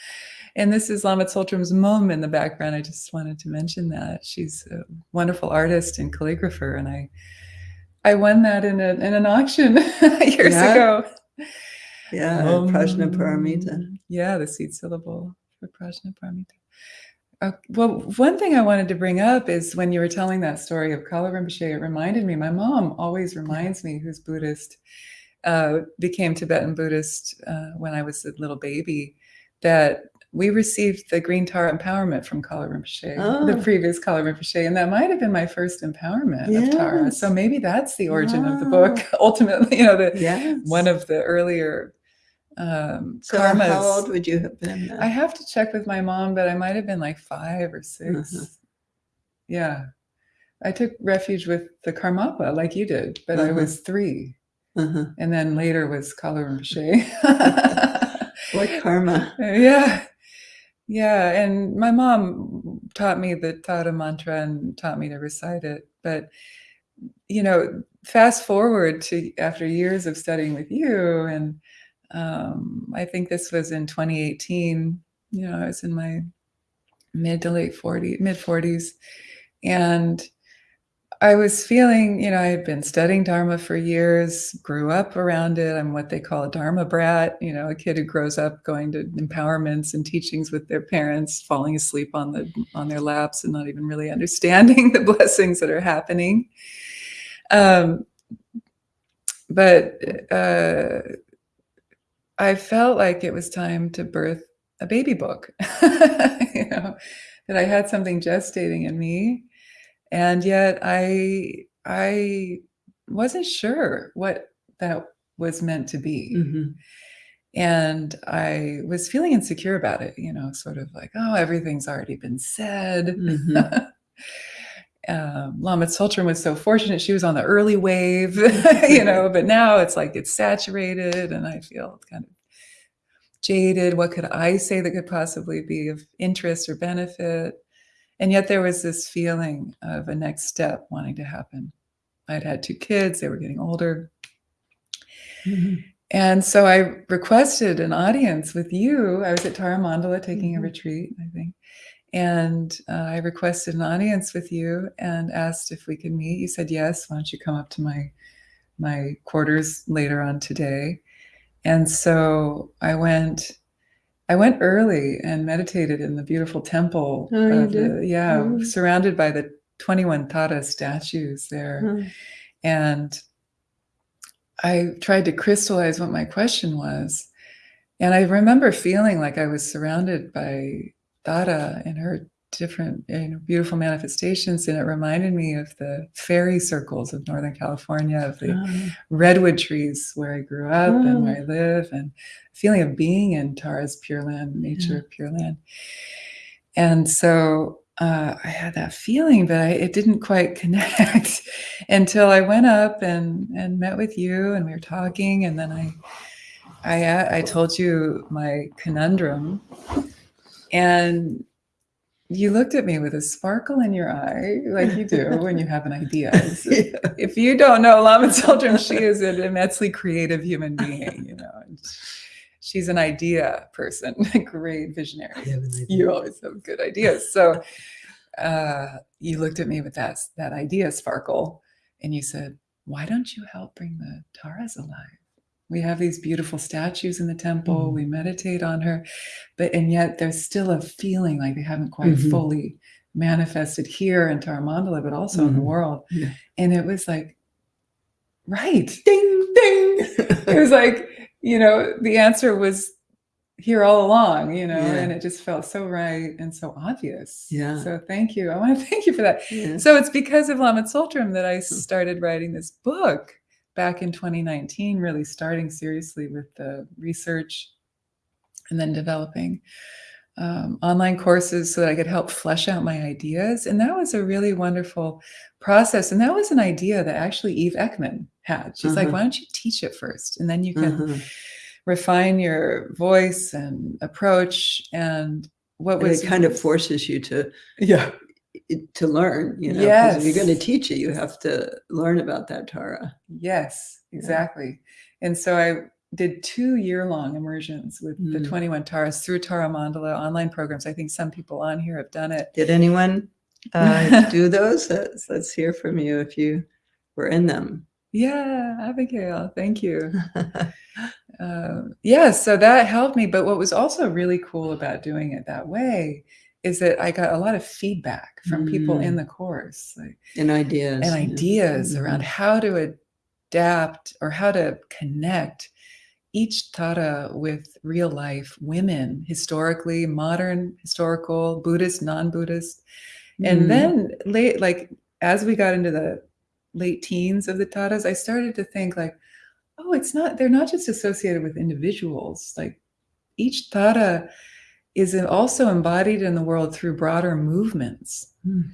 and this is Lama Tsultrim's mom in the background. I just wanted to mention that she's a wonderful artist and calligrapher, and I I won that in a in an auction years Yeah. ago. Yeah, Um, Prajna Paramita. Yeah, the seed syllable for Prajna Paramita. Uh, well, one thing I wanted to bring up is when you were telling that story of Kala Rinpoche, it reminded me, my mom always reminds me, who's Buddhist, uh, became Tibetan Buddhist uh, when I was a little baby, that we received the Green Tara empowerment from Kalu Rinpoche, the Oh. previous Kalu Rinpoche, and that might have been my first empowerment of Tara. So maybe that's the origin of the book, ultimately, you know, the, Yes. one of the earlier um, so karmas. how old would you have been then? I have to check with my mom, but I might have been like five or 6 Mhm. Yeah. I took refuge with the Karmapa like you did, but I Mhm. was three. uh-huh. And then later was Kalu Rinpoche. What karma? yeah. Yeah. And my mom taught me the Tara mantra and taught me to recite it. But, you know, fast forward to after years of studying with you, and um, I think this was in 2018. You know, I was in my mid to late 40s, mid 40s. And I was feeling, you know, I had been studying Dharma for years, grew up around it. I'm what they call a Dharma brat, you know, a kid who grows up going to empowerments and teachings with their parents, falling asleep on the on their laps and not even really understanding the blessings that are happening. Um, but uh, I felt like it was time to birth a baby book, you know, that I had something gestating in me and yet i i wasn't sure what that was meant to be Mhm. and i was feeling insecure about it you know sort of like oh everything's already been said Mhm. um, Lama Tsultrim was so fortunate she was on the early wave you know but now it's like it's saturated and i feel kind of jaded what could i say that could possibly be of interest or benefit and yet there was this feeling of a next step wanting to happen. I'd had two kids, they were getting older. Mhm. And so I requested an audience with you. I was at Tara Mandala taking a Mhm. retreat, I think. And uh, I requested an audience with you and asked if we could meet. You said yes. Why don't you come up to my my quarters later on today? And so I went I went early and meditated in the beautiful temple. Oh, the- yeah, Oh. surrounded by the 21 Tara statues there. Mhm. And I tried to crystallize what my question was. And I remember feeling like I was surrounded by Tara and her different beautiful manifestations. And it reminded me of the fairy circles of Northern California, of the Ah, redwood trees where I grew up and where I Oh. live, and feeling of being in Tara's Pure Land, nature Yeah. of Pure Land. And so uh, I had that feeling, but I, it didn't quite connect until I went up and and met with you, and we were talking, and then I I uh, I told you my conundrum, and you looked at me with a sparkle in your eye, like you do when you have an idea. So yeah. if you don't know Lama Tsultrim, she is an immensely creative human being, you know. She's an idea person, a great visionary. I have an idea. You always have good ideas. So uh, you looked at me with that that idea sparkle, and you said, "Why don't you help bring the Taras alive? We have these beautiful statues in the temple. Mhm. We meditate on her, but and yet there's still a feeling like they haven't quite Mhm. fully manifested here in Tara Mandala, but also in the Mhm. world." Yeah. And it was like, right, Ding ding. it was like you know the answer was here all along you know Yeah. and it just felt so right and so obvious Yeah. so thank you i want to thank you for that Yeah. so it's because of Lama Tsultrim that i started writing this book back in 2019 really starting seriously with the research and then developing um, online courses so that i could help flesh out my ideas. And that was a really wonderful process. And that was an idea that actually eve ekman had. She's like Uh-huh. why don't you teach it first? And then you can Uh-huh. refine your voice and approach. And what And was it kind of forces you to yeah to learn, you know. 'cause If you're going to teach it, you have to learn about that Tara. yes Yeah. exactly and so i did two year-long immersions with the Mm. 21 taras through tara mandala online programs i think some people on here have done it Did anyone uh, do those? Let's, let's hear from you if you were in them. yeah abigail thank you uh, yeah so that helped me but what was also really cool about doing it that way is that i got a lot of feedback from people in Mm. the course like and ideas. and yeah. ideas around Mhm. how to adapt or how to connect each Tara with real life women, historically, modern, historical, Buddhist, non-Buddhist. And Mm. then late, like as we got into the late teens of the Taras, I started to think like, oh, it's not, they're not just associated with individuals. Like each Tara is also embodied in the world through broader movements. Mm.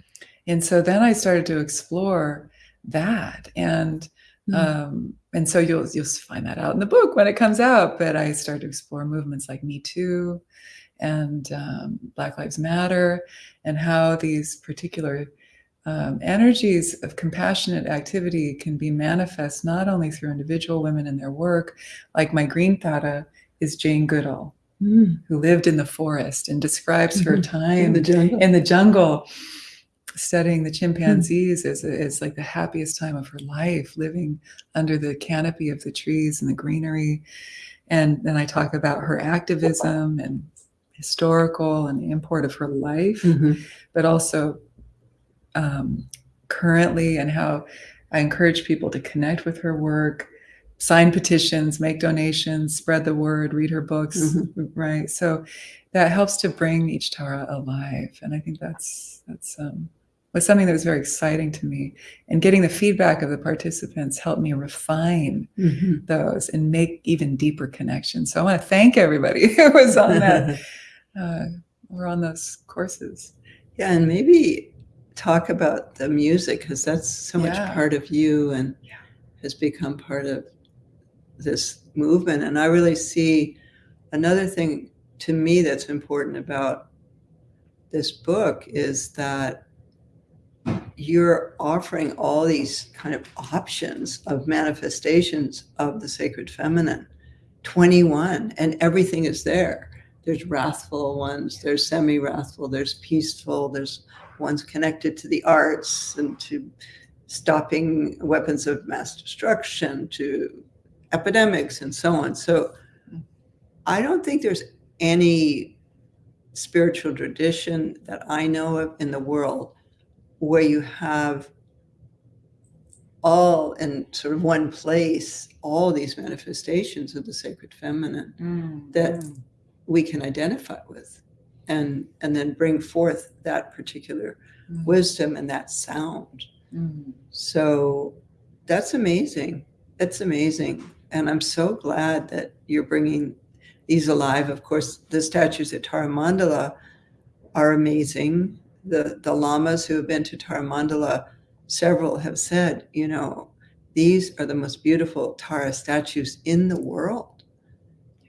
And so then I started to explore that. And Mm. um, and so you'll you'll find that out in the book when it comes out. But I started to explore movements like Me Too and um, Black Lives Matter, and how these particular um, energies of compassionate activity can be manifest not only through individual women in their work, like my green Tara is Jane Goodall, Mm. who lived in the forest and describes her Mhm. time in the jungle. in the jungle studying the chimpanzees is, is like the happiest time of her life living under the canopy of the trees and the greenery and then i talk about her activism and historical and the import of her life Mhm. but also um, currently and how i encourage people to connect with her work sign petitions make donations spread the word read her books Mhm. right so that helps to bring each tara alive and i think that's that's um, was something that was very exciting to me and getting the feedback of the participants helped me refine Mhm. those and make even deeper connections so i want to thank everybody who was on that uh, or on those courses yeah, and maybe talk about the music because that's so much part of you and Yeah. has become part of this movement. And I really see another thing to me that's important about this book is that you're offering all these kind of options of manifestations of the sacred feminine 21 and everything is there there's wrathful ones there's semi-wrathful there's peaceful there's ones connected to the arts and to stopping weapons of mass destruction to epidemics and so on so i don't think there's any spiritual tradition that i know of in the world where you have all in sort of one place, all these manifestations of the sacred feminine Mm, that mm, we can identify with and and then bring forth that particular mm, wisdom and that sound. mm. So that's amazing. That's amazing. And I'm so glad that you're bringing these alive. Of course, the statues at Tara Mandala are amazing. The, the lamas who have been to Tara Mandala, several have said, you know, these are the most beautiful Tara statues in the world.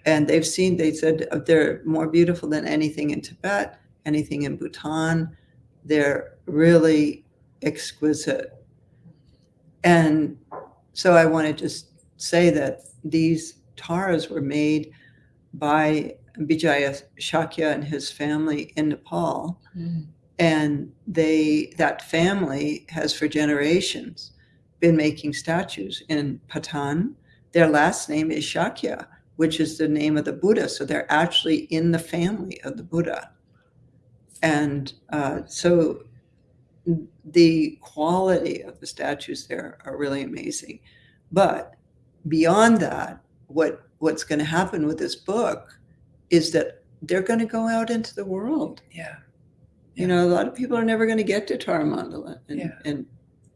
And they've seen, they said uh, they're more beautiful than anything in Tibet, anything in Bhutan. They're really exquisite. And so I want to just say that these taras were made by Vijaya Shakya and his family in Nepal. Mm. And they that family has for generations been making statues in Patan. Their last name is Shakya, which is the name of the Buddha. So they're actually in the family of the Buddha. And uh, so the quality of the statues there are really amazing. But beyond that, what what's going to happen with this book is that they're going to go out into the world. Yeah. You know, a lot of people are never going to get to Tara Mandala, and Yeah. and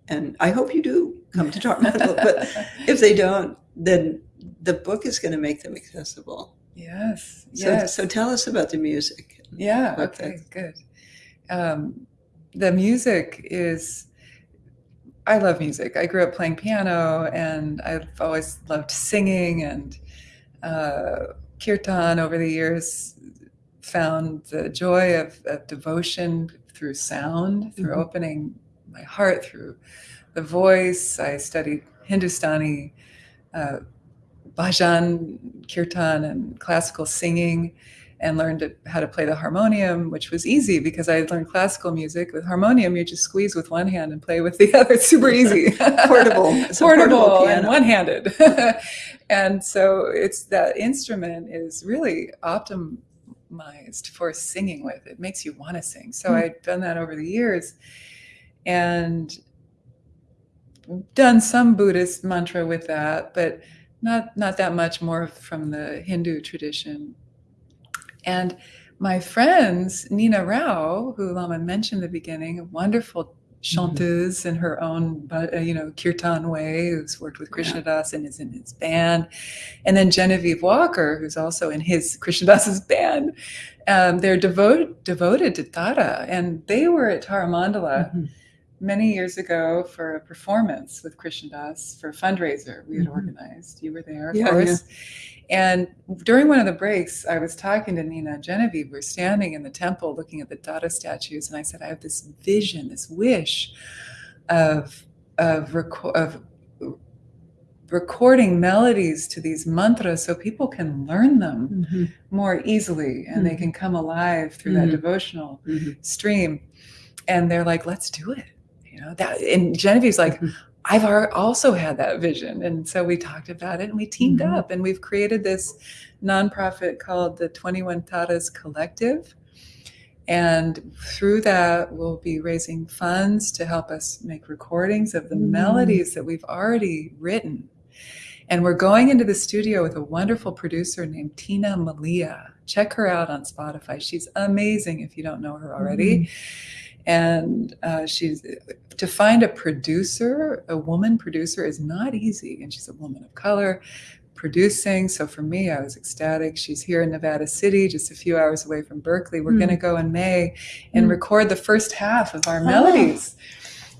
and I hope you do come to Tara Mandala. but if they don't, then the book is going to make them accessible. yes. So, yes. so tell us about the music. Yeah. Okay. that's- Good. Um, the music is. I love music. I grew up playing piano, and I've always loved singing and uh, kirtan. Over the years, found the joy of, of devotion through sound, through Mhm. opening my heart through the voice. I studied Hindustani, uh, bhajan, kirtan, and classical singing, and learned how to play the harmonium, which was easy because I had learned classical music. With harmonium, you just squeeze with one hand and play with the other. It's super easy. Portable. It's portable, portable and one-handed. and so it's that instrument is really optimized for singing with. It makes you want to sing. So Hmm. I've done that over the years, and done some Buddhist mantra with that, but not not that much more from the Hindu tradition. And my friends, Nina Rao, who Lama mentioned in the beginning, a wonderful chanteuse in her own, uh, you know, kirtan way, who's worked with Krishna Das and is in his band, and then Genevieve Walker, who's also in his Krishna Das's band. Um, they're devoted devoted to Tara, and they were at Tara Mandala Mhm. many years ago for a performance with Krishna Das for a fundraiser we had Mhm. organized. You were there, of Yeah, course. And during one of the breaks, I was talking to Nina and Genevieve. We were standing in the temple looking at the Tara statues, and I said, I have this vision, this wish of of, reco- of recording melodies to these mantras so people can learn them Mhm. more easily and they Mhm. can come alive through that Mhm. devotional Mhm. stream. And they're like, let's do it. You know, that and Genevieve's like, Mhm. I've also had that vision. And so we talked about it and we teamed Mhm. up and we've created this nonprofit called the 21 Taras Collective. And through that, we'll be raising funds to help us make recordings of the Mm. melodies that we've already written. And we're going into the studio with a wonderful producer named Tina Malia. Check her out on Spotify. She's amazing if you don't know her already. And uh, she's to find a producer, a woman producer, is not easy. And she's a woman of color producing. So for me, I was ecstatic. She's here in Nevada City, just a few hours away from Berkeley. We're Mm. going to go in May and Mm. record the first half of our Oh. melodies.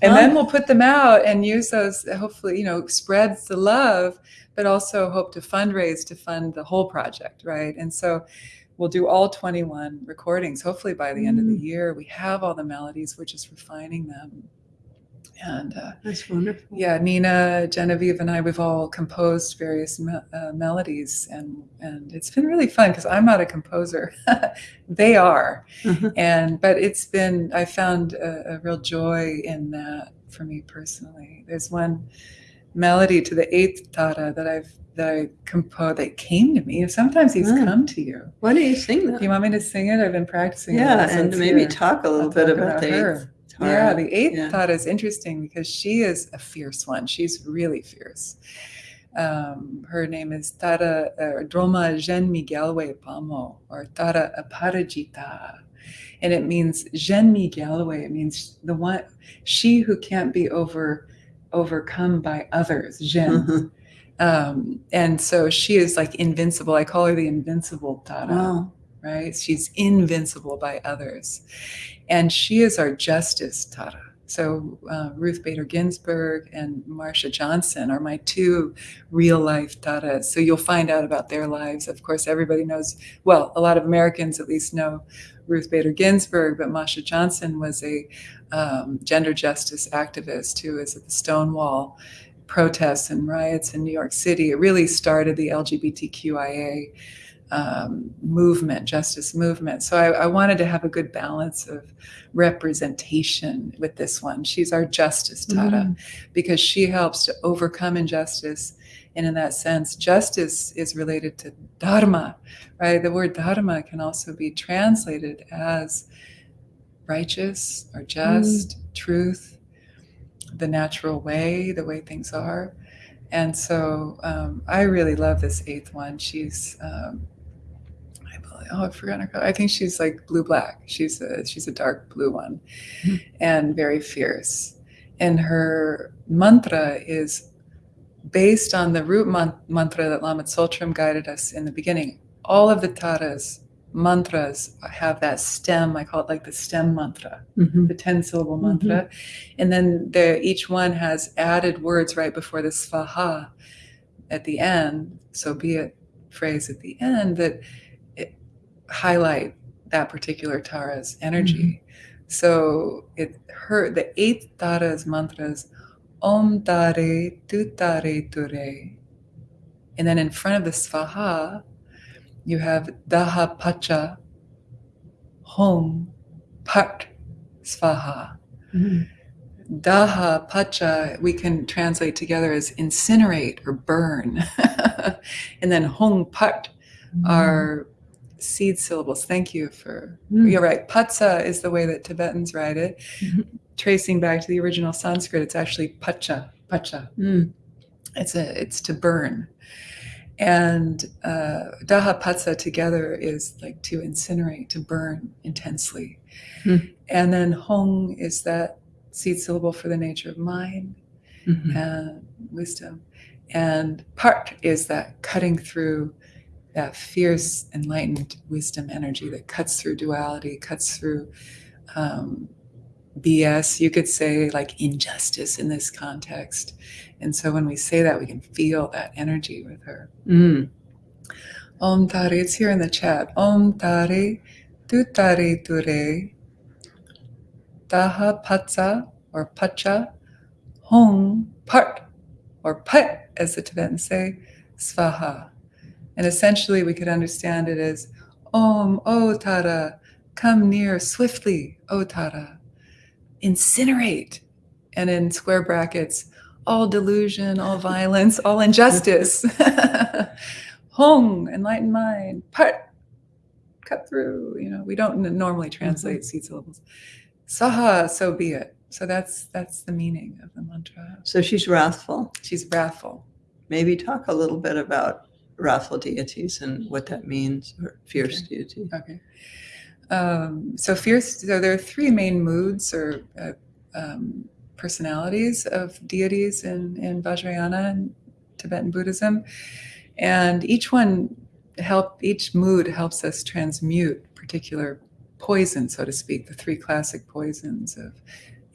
And Oh. then we'll put them out and use those, hopefully, you know, spreads the love, but also hope to fundraise to fund the whole project, right? And so we'll do all 21 recordings. Hopefully by the end of the Mm. year, we have all the melodies. We're just refining them. And uh, That's wonderful. yeah, Nina, Genevieve, and I, we've all composed various me- uh, melodies, and and it's been really fun because I'm not a composer; they are, Mhm. and but it's been I found a, a real joy in that for me personally. There's one melody to the eighth tara that I've that I composed that came to me. Sometimes these Mm. come to you. Why don't you sing that? Do you want me to sing it? I've been practicing. it yeah, ever and maybe here. talk a little I'll bit about, the her. Yeah, the eighth Yeah. thought is interesting because she is a fierce one. She's really fierce. Um, her name is Tara uh, Droma Jen Miguelwe Pamo or Tara Aparajita. And it means Jen Miguelwe. It means the one, she who can't be over overcome by others. Jen. Mhm. Um, and so she is like invincible. I call her the invincible Tara Wow. right? She's invincible by others. And she is our justice Tara. So uh, Ruth Bader Ginsburg and Marsha Johnson are my two real life Taras. So you'll find out about their lives. Of course, everybody knows, well, a lot of Americans at least know Ruth Bader Ginsburg, but Marsha Johnson was a um, gender justice activist who was at the Stonewall protests and riots in New York City. It really started the LGBTQIA um, movement, justice movement. So I, I wanted to have a good balance of representation with this one. She's our justice Tara because she helps to overcome injustice. And in that sense, justice is related to dharma, right? The word dharma can also be translated as righteous or just, truth, the natural way, the way things are. And so um, I really love this eighth one. She's, um, oh, I've forgotten her color. I think she's like blue black. She's a she's a dark blue one, Hmm. and very fierce. And her mantra is based on the root man- mantra that Lama Tsultrim guided us in the beginning. All of the taras mantras have that stem. I call it like the stem mantra Mhm. the 10 syllable mantra. And then there, each one has added words right before the svaha at the end. So be it phrase at the end that highlight that particular Tara's energy. So it her the eighth Tara's mantras Om Tare Tu Tare Ture. And then in front of the svaha, you have Daha Pacha Hom Pat Svaha. Mhm. Daha Pacha, we can translate together as incinerate or burn. and then Hong Pat are seed syllables. Thank you for, Mm. you're right. Patsa is the way that Tibetans write it. Mhm. Tracing back to the original Sanskrit, it's actually Pacha, Pacha. Mm. It's a, it's to burn. And uh, Daha Patsa together is like to incinerate, to burn intensely. Hmm. And then Hong is that seed syllable for the nature of mind Mhm. and wisdom. And part is that cutting through that fierce, enlightened wisdom energy that cuts through duality, cuts through um, BS, you could say like injustice in this context. And so when we say that, we can feel that energy with her. Mm. Om Tare, it's here in the chat. Om Tare, Tu Tare Ture, Taha Patsa or Pacha, Hong Part or Pat, as the Tibetans say, Svaha. And essentially, we could understand it as Om, O Tara, come near swiftly, O Tara. Incinerate. And in square brackets, all delusion, all violence, all injustice. Hong, enlightened mind, part, cut through. You know, we don't normally mm-hmm. translate seed syllables. Saha, so be it. So that's that's the meaning of the mantra. So she's wrathful. She's wrathful. Maybe talk a little bit about wrathful deities and what that means, or fierce deity. Okay. Um, so fierce. So there are three main moods or uh, um, personalities of deities in in Vajrayana and Tibetan Buddhism, and each one help each mood helps us transmute particular poison, so to speak, the three classic poisons of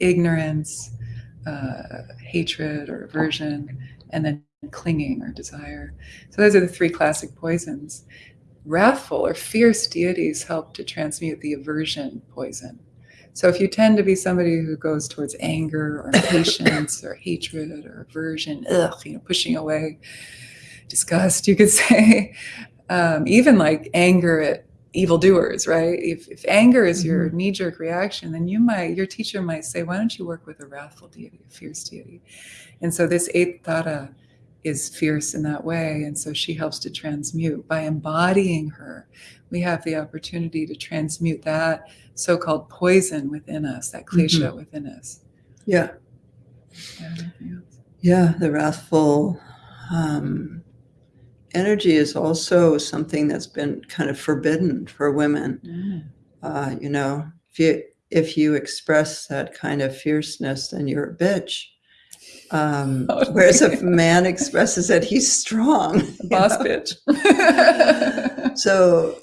ignorance, uh, hatred or aversion, and then clinging or desire. So those are the three classic poisons wrathful or fierce deities help to transmute the aversion poison. So if you tend to be somebody who goes towards anger or impatience or hatred or aversion, ugh, you know, pushing away, disgust, you could say, um, even like anger at evildoers, right? If, if anger is your knee-jerk reaction, then you might, your teacher might say, why don't you work with a wrathful deity, a fierce deity? And so this eighth tara is fierce in that way. And so she helps to transmute. By embodying her, we have the opportunity to transmute that so called poison within us, that klesha within us. Yeah. Yeah. Yeah. The wrathful um, energy is also something that's been kind of forbidden for women. Mm. Uh, you know, if you if you express that kind of fierceness, then you're a bitch. Um, Oh, whereas if a man expresses that he's strong, Boss know? bitch. So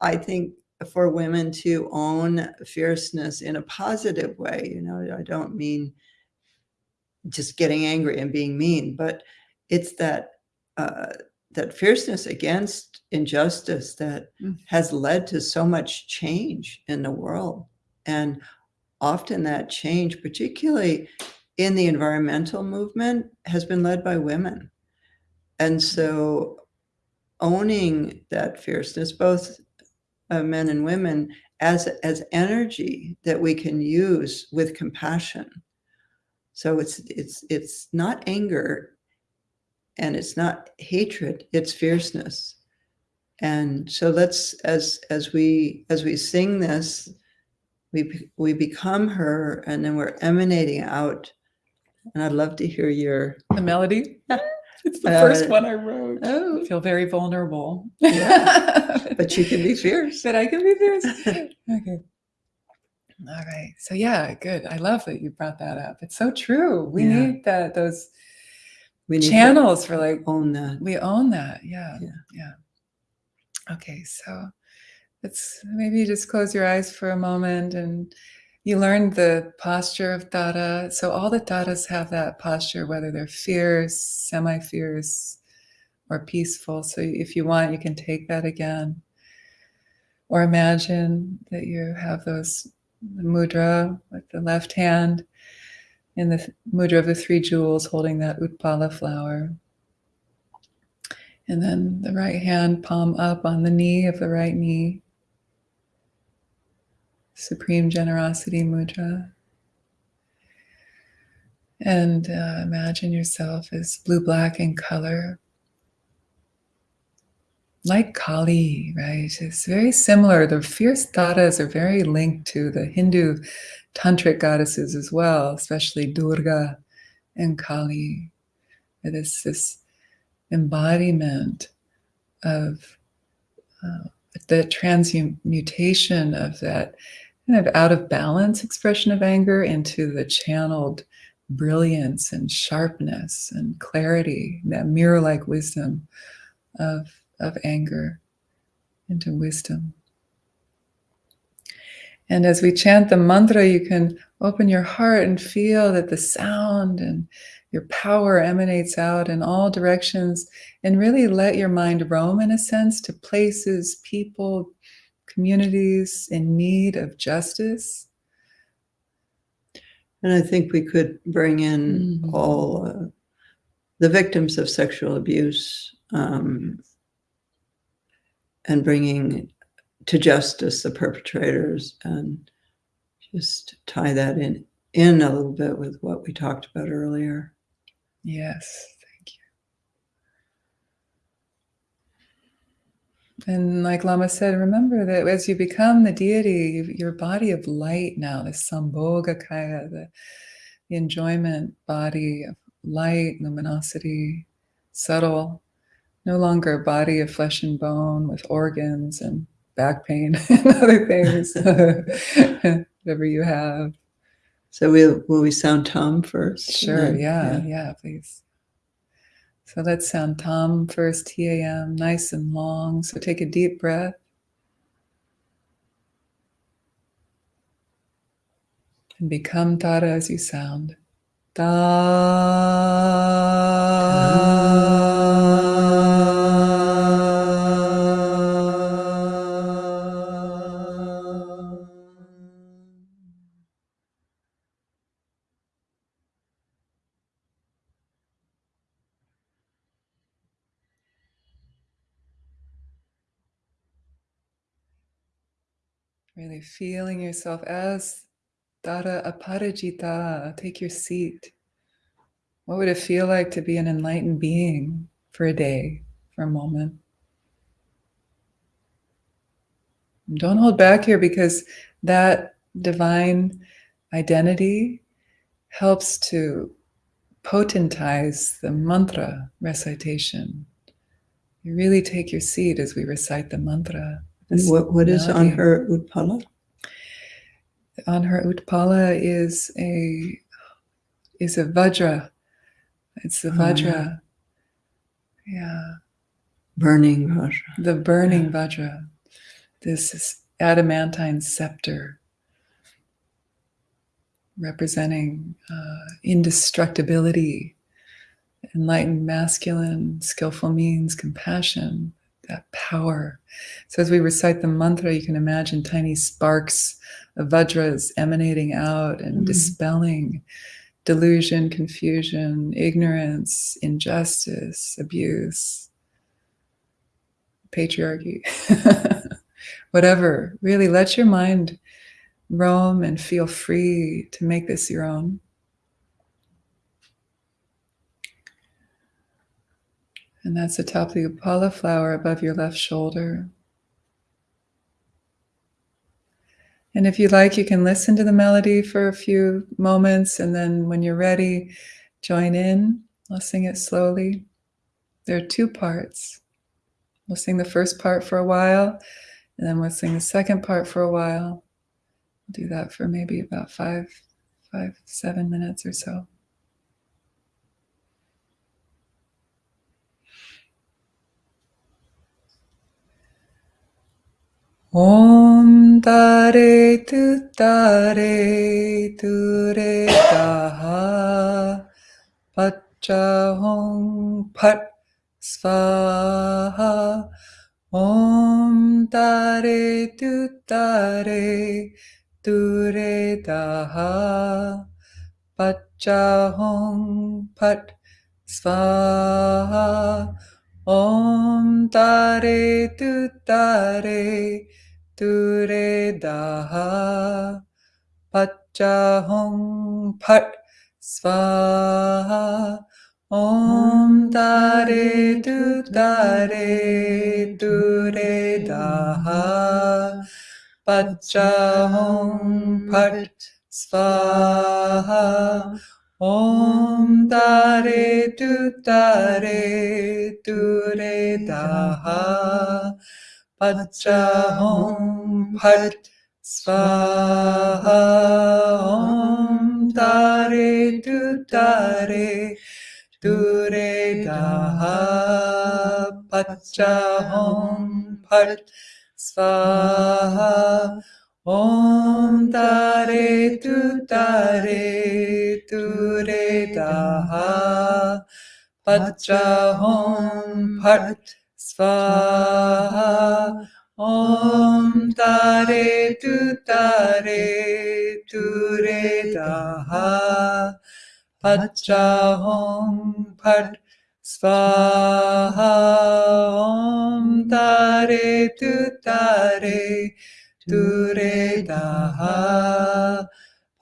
I think for women to own fierceness in a positive way, you know, I don't mean just getting angry and being mean, but it's that uh, that fierceness against injustice that Mm. has led to so much change in the world, and often that change, particularly in the environmental movement, has been led by women, and so owning that fierceness, both uh, men and women, as as energy that we can use with compassion. So it's it's it's not anger, and it's not hatred. It's fierceness. And so let's as as we as we sing this, we we become her, and then we're emanating out. And I'd love to hear your the melody. It's the Uh, first one I wrote. oh, I feel very vulnerable. Yeah. but you can be fierce. But I can be fierce. okay. All right. So yeah, good. I love that you brought that up. It's so true. We Yeah. need that those We need channels for like own that. we own that. Yeah. Yeah. Yeah. Okay, so let's maybe just close your eyes for a moment and you learned the posture of Tara. So all the Taras have that posture, whether they're fierce, semi-fierce, or peaceful. So if you want, you can take that again. Or imagine that you have those mudra with the left hand in the mudra of the three jewels holding that Utpala flower. And then the right hand palm up on the knee of the right knee. Supreme Generosity Mudra. And uh, imagine yourself as blue black in color. Like Kali, right? It's very similar. The fierce taras are very linked to the Hindu tantric goddesses as well, especially Durga and Kali. It is this embodiment of uh, the transmutation of that kind of out of balance expression of anger into the channeled brilliance and sharpness and clarity, that mirror like wisdom of, of anger into wisdom. And as we chant the mantra, you can open your heart and feel that the sound and your power emanates out in all directions and really let your mind roam in a sense to places, people, communities in need of justice. And I think we could bring in Mhm. all uh, the victims of sexual abuse um, and bringing to justice the perpetrators and just tie that in in a little bit with what we talked about earlier. Yes, thank you. And like Lama said, remember that as you become the deity, your body of light now, the Sambhogakaya, the, the enjoyment body of light, luminosity, subtle, no longer a body of flesh and bone with organs and back pain and other things, whatever you have. So we will we sound tam first? Sure, then- yeah, yeah, please. So let's sound tam first, T A M, nice and long. So take a deep breath. And become Tara as you sound. Da. Feeling yourself as Tara Aparajita. Take your seat. What would it feel like to be an enlightened being for a day, for a moment? Don't hold back here because that divine identity helps to potentize the mantra recitation. You really take your seat as we recite the mantra. And what, what is on her Utpala? On her utpala is a is a vajra. It's the Oh, vajra. yeah. Burning vajra. the burning vajra, this is adamantine scepter representing uh, indestructibility, enlightened masculine, skillful means, compassion, that power. So as we recite the mantra, you can imagine tiny sparks of vajras emanating out and Mm. dispelling delusion, confusion, ignorance, injustice, abuse, patriarchy, whatever. Really let your mind roam and feel free to make this your own. And that's the top of the Utpala flower above your left shoulder. And if you like, you can listen to the melody for a few moments, and then when you're ready, join in. I'll sing it slowly. There are two parts. We'll sing the first part for a while, and then we'll sing the second part for a while. We'll do that for maybe about five, five, seven minutes or so. Om tare tu tare tu re taha pacha hong pat svaha Om tare tu tare tu re taha pacha hong pat svaha Om tare tu tare tu re daha pacha hong pat svaha Om tare tu tare tu re daha pacha hong pat svaha Om tare tu tare tu re daha pacha hong pat svaha Om tare tu tare tu re daha pacha hong pat svaha Om tare tu tare tu re daha pacha hong pat svaha Om tare tu tare tu re daha pacha hong pat svaha Om tare tu tare tu re daha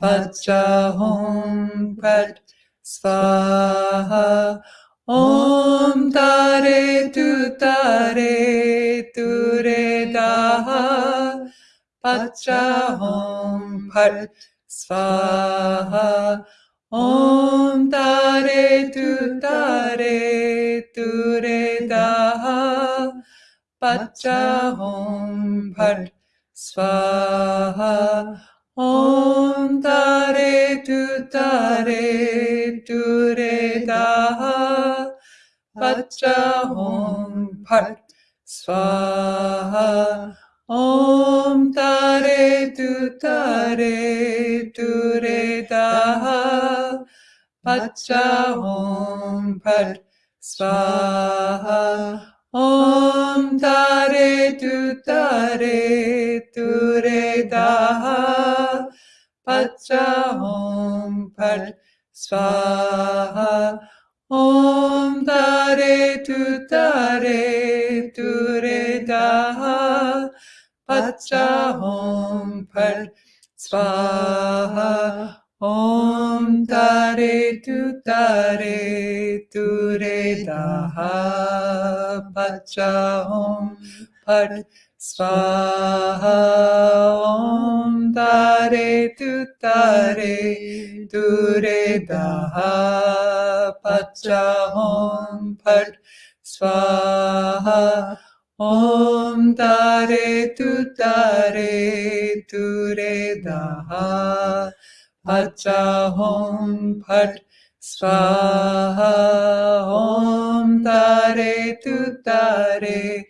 pacha hong pat svaha Om tare tu tare tu re daha pacha hong pat svaha Om tare tu tare tu re daha pacha hong pat svaha Om tare tu tare tu re daha. Pacha hong pat svaha Om tare tu tare tu re daha. Pacha hong pat svaha Om tare tu tare tu re daha. Pacha hong pat svaha. Om tare tu tare tu re daha. Pacha hong pat svaha Om Tare Tu Tare Tu Re Daha Pacha Om Pat Swaha Om Tare Tu Tare Tu Re Daha Pacha Om Pat Swaha Om Tare Tu Tare Tu Re Daha Pacha Om Pat Swaha Om Tare Tu Tare.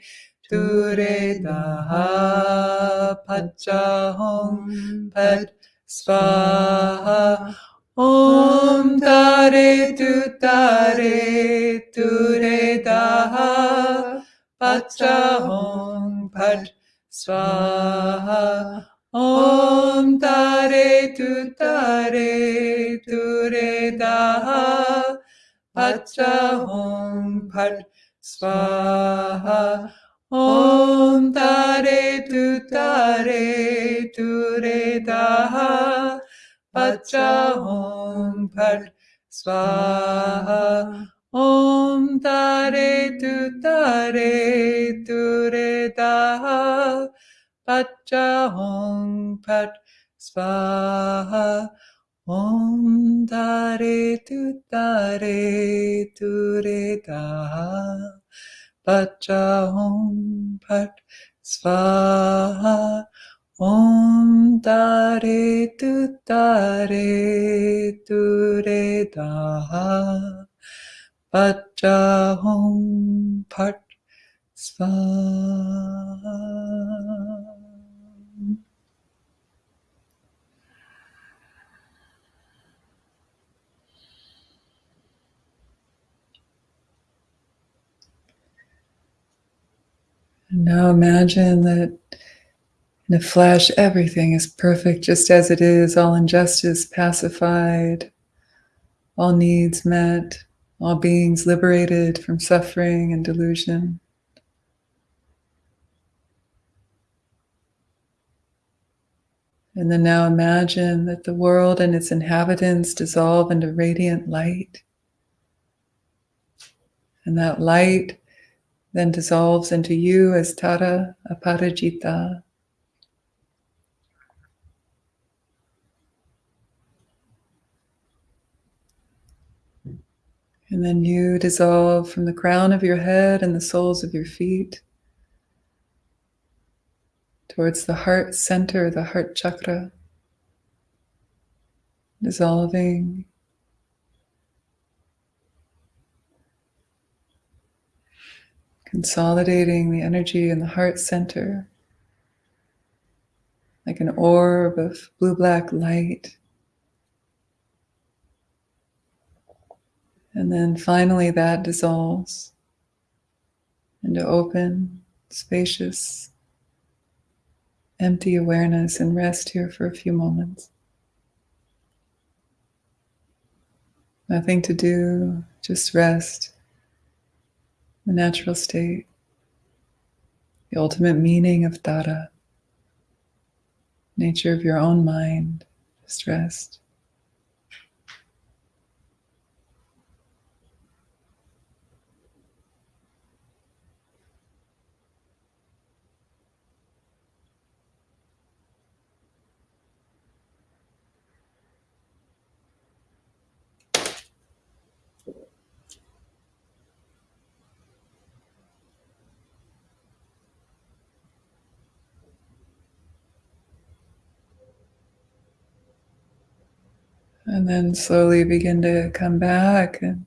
Tu Re Daha Pacha Om Pat Swaha Om Tare Tu Tare. Tu Re Daha Pacha Om Pat Swaha Om Tare Tu Tare Tu Re Daha Pacha Om Pat Swaha. Om Tare Tu Tare Tu Re Daha Pacha Om Pat Swaha. Om Tare Tu Tare Tu Re Daha Pacha Om Pat Swaha Om Tare Tu Tare Tu Re Daha Pacha Om Pat Swaha Om Tare Tu Tare Tu Re Daha Pacha Om Pat Now imagine that in a flash, everything is perfect just as it is, all injustice pacified, all needs met, all beings liberated from suffering and delusion. And then now imagine that the world and its inhabitants dissolve into radiant light. And that light then dissolves into you as Tara Aparajita. And then you dissolve from the crown of your head and the soles of your feet towards the heart center, the heart chakra, dissolving. Consolidating the energy in the heart center like an orb of blue black light. And then finally, that dissolves into open, spacious, empty awareness and rest here for a few moments. Nothing to do, just rest, the natural state, the ultimate meaning of Tara, nature of your own mind, just rest. And then slowly begin to come back and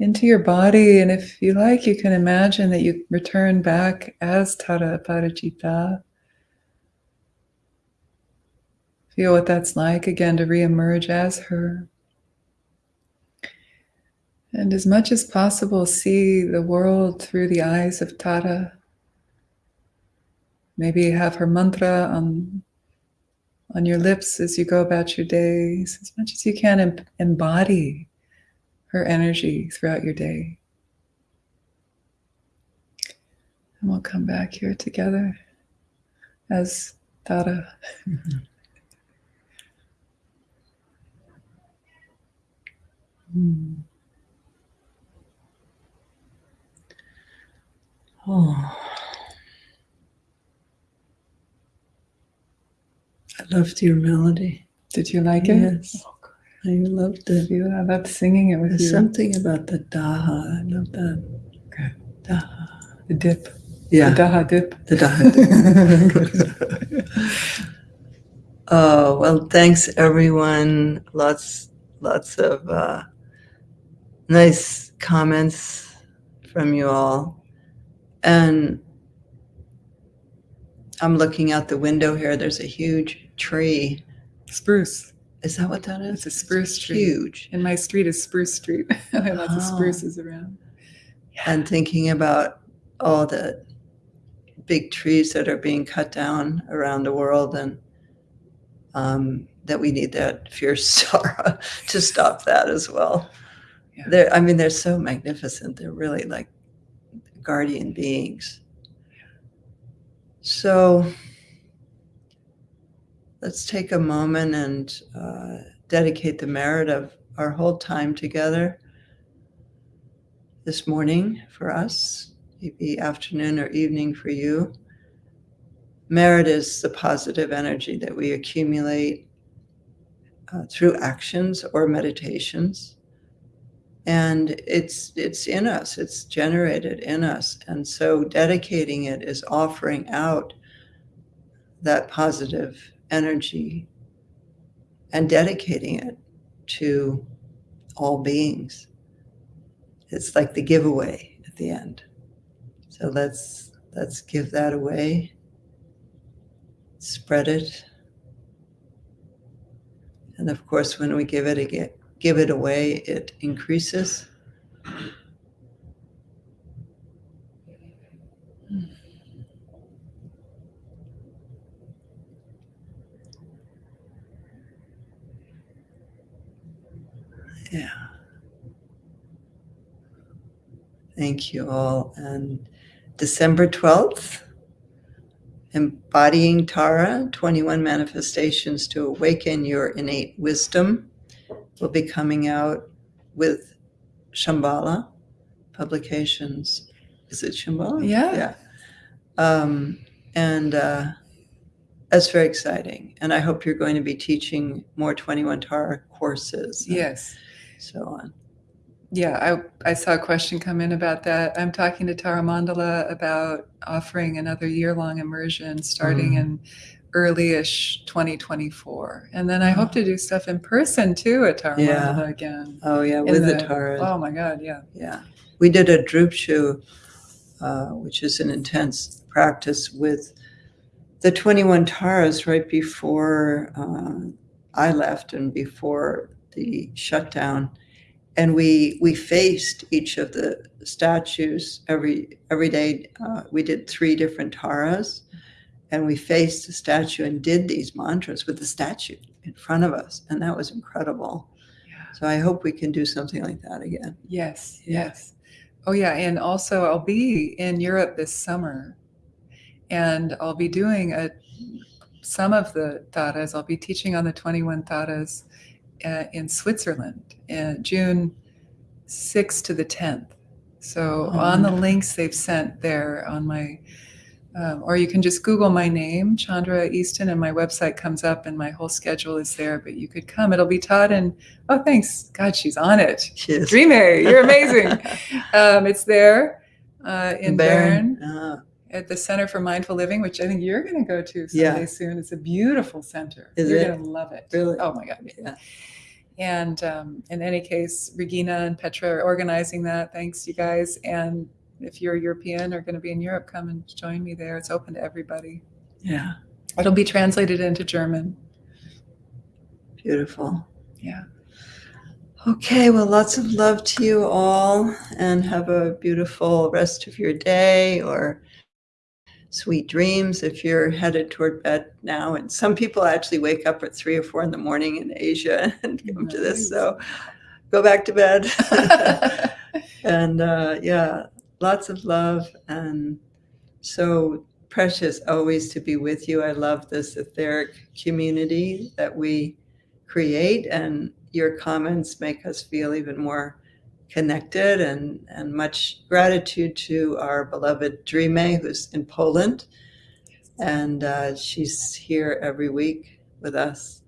into your body. And if you like, you can imagine that you return back as Tara Parajita. Feel what that's like again to reemerge as her. And as much as possible, see the world through the eyes of Tara. Maybe have her mantra on on your lips as you go about your days, as much as you can em- embody her energy throughout your day. And we'll come back here together as Tara. Mm. Oh. I loved your melody. Did you like it? Yes. Oh. I loved it. You, I loved singing it with There's you. something about the daha. I love that. Good. Daha. The dip. Yeah. The daha dip. The daha. Dip. oh well, thanks everyone. Lots, lots of uh, nice comments from you all, and I'm looking out the window here. There's a huge tree. Spruce. Is that what that is? It's a spruce tree. Huge. And my street is Spruce Street. I have lots of Oh. spruces around. and thinking about all the big trees that are being cut down around the world and um, that we need that fierce Sarah to stop that as well. Yeah. They're, I mean, they're so magnificent. They're really like guardian beings. So let's take a moment and uh, dedicate the merit of our whole time together this morning for us, maybe afternoon or evening for you. Merit is the positive energy that we accumulate uh, through actions or meditations. And it's it's in us, it's generated in us. And so dedicating it is offering out that positive energy and dedicating it to all beings it's like the giveaway at the end. So let's let's give that away. Spread it. And of course when we give it give it away, it increases. Yeah. Thank you all. And December 12th, Embodying Tara 21 Manifestations to Awaken Your Innate Wisdom will be coming out with Shambhala Publications. Is it Shambhala? Yeah. Yeah. Um, and uh, that's very exciting. And I hope you're going to be teaching more 21 Tara courses. Yes. So on. Yeah, I, I saw a question come in about that. I'm talking to Tara Mandala about offering another year long immersion starting Mm. in early-ish 2024. And then I hope to do stuff in person too at Tara Yeah. Mandala again. Oh, yeah, with the, the- Tara. Oh my God, yeah. Yeah, we did a Drupshu, uh, which is an intense practice with the 21 Taras right before uh, I left and before the shutdown. And we we faced each of the statues every every day. Uh, we did three different Taras, and we faced the statue and did these mantras with the statue in front of us, and that was incredible. Yeah. So I hope we can do something like that again. Yes, yes. Oh, yeah. And also, I'll be in Europe this summer and I'll be doing a, some of the taras. I'll be teaching on the 21 taras uh, in Switzerland in June 6th to the 10th. So, Oh, on the links they've sent there on my um, or you can just Google my name, Chandra Easton, and my website comes up and my whole schedule is there. But you could come. It'll be taught in, oh, thanks. God, she's on it. Cheers. Dreamy, you're amazing. um, it's there uh, in Bern Ah, at the Center for Mindful Living, which I think you're going to go to someday Yeah. soon. It's a beautiful center. Is you're going to love it. Really? Oh my God. yeah. And um, in any case, Regina and Petra are organizing that. Thanks, you guys. And if you're European or going to be in Europe, come and join me there. It's open to everybody. Yeah. It'll be translated into German. Beautiful. Yeah. Okay, well, lots of love to you all and have a beautiful rest of your day or sweet dreams if you're headed toward bed now. And some people actually wake up at three or four in the morning in Asia and come to this. So go back to bed. and uh, yeah, lots of love and so precious always to be with you. I love this etheric community that we create and your comments make us feel even more connected and, and much gratitude to our beloved Dreame, who's in Poland. And uh, she's here every week with us.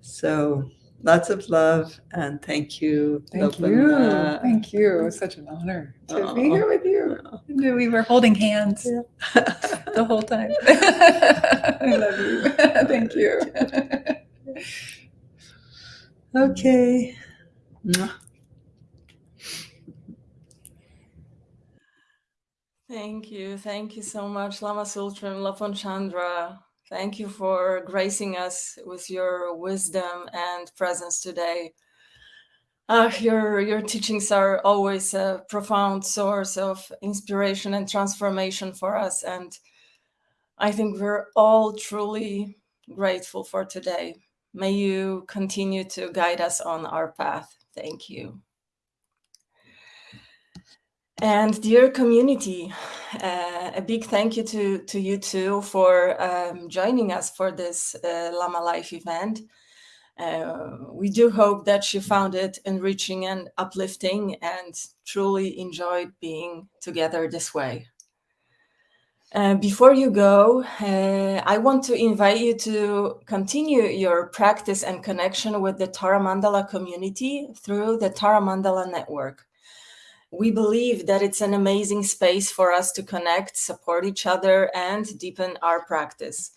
So lots of love and thank you. Thank you. Thank you. It was such an honor to be here with you. And We were holding hands the whole time. I love you. Thank you. okay. Thank you. Thank you so much, Lama Tsultrim, Lopon Chandra. Thank you for gracing us with your wisdom and presence today. Uh, your, your teachings are always a profound source of inspiration and transformation for us. And I think we're all truly grateful for today. May you continue to guide us on our path. Thank you. And dear community, uh, a big thank you to, to you too for um, joining us for this uh, Lama Life event. Uh, we do hope that you found it enriching and uplifting and truly enjoyed being together this way. Uh, before you go, uh, I want to invite you to continue your practice and connection with the Tara Mandala community through the Tara Mandala network we believe that it's an amazing space for us to connect, support each other, and deepen our practice.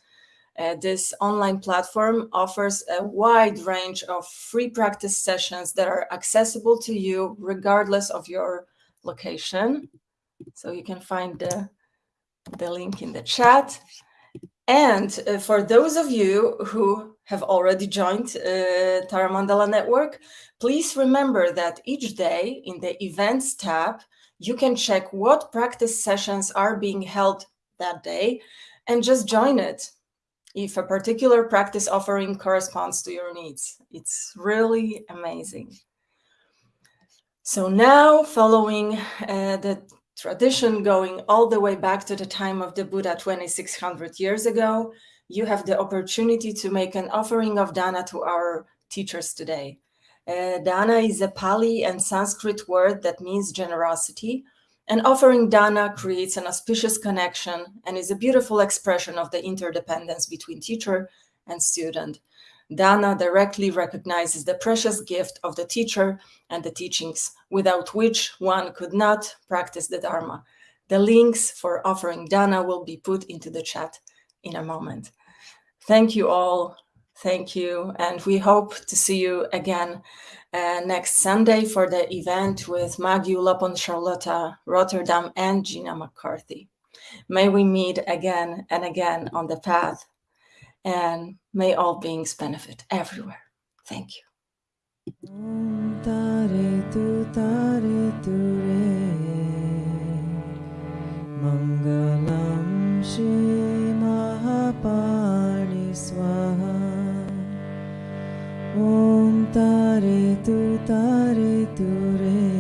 Uh, this online platform offers a wide range of free practice sessions that are accessible to you regardless of your location. So you can find the, the link in the chat. And uh, for those of you who have already joined uh, Tara Mandala Network, please remember that each day in the Events tab, you can check what practice sessions are being held that day and just join it if a particular practice offering corresponds to your needs. It's really amazing. So now, following uh, the tradition going all the way back to the time of the Buddha 2600 years ago, you have the opportunity to make an offering of dana to our teachers today. Uh, dana is a Pali and Sanskrit word that means generosity, and offering dana creates an auspicious connection and is a beautiful expression of the interdependence between teacher and student. Dana directly recognizes the precious gift of the teacher and the teachings, without which one could not practice the Dharma. The links for offering Dana will be put into the chat in a moment. Thank you all. Thank you. And we hope to see you again uh, next Sunday for the event with Maggie Lopon Charlotta, Rotterdam, and Gina McCarthy. May we meet again and again on the path and may all beings benefit everywhere. Thank you. Mangalam Shri Tare Tu Tare Tu Re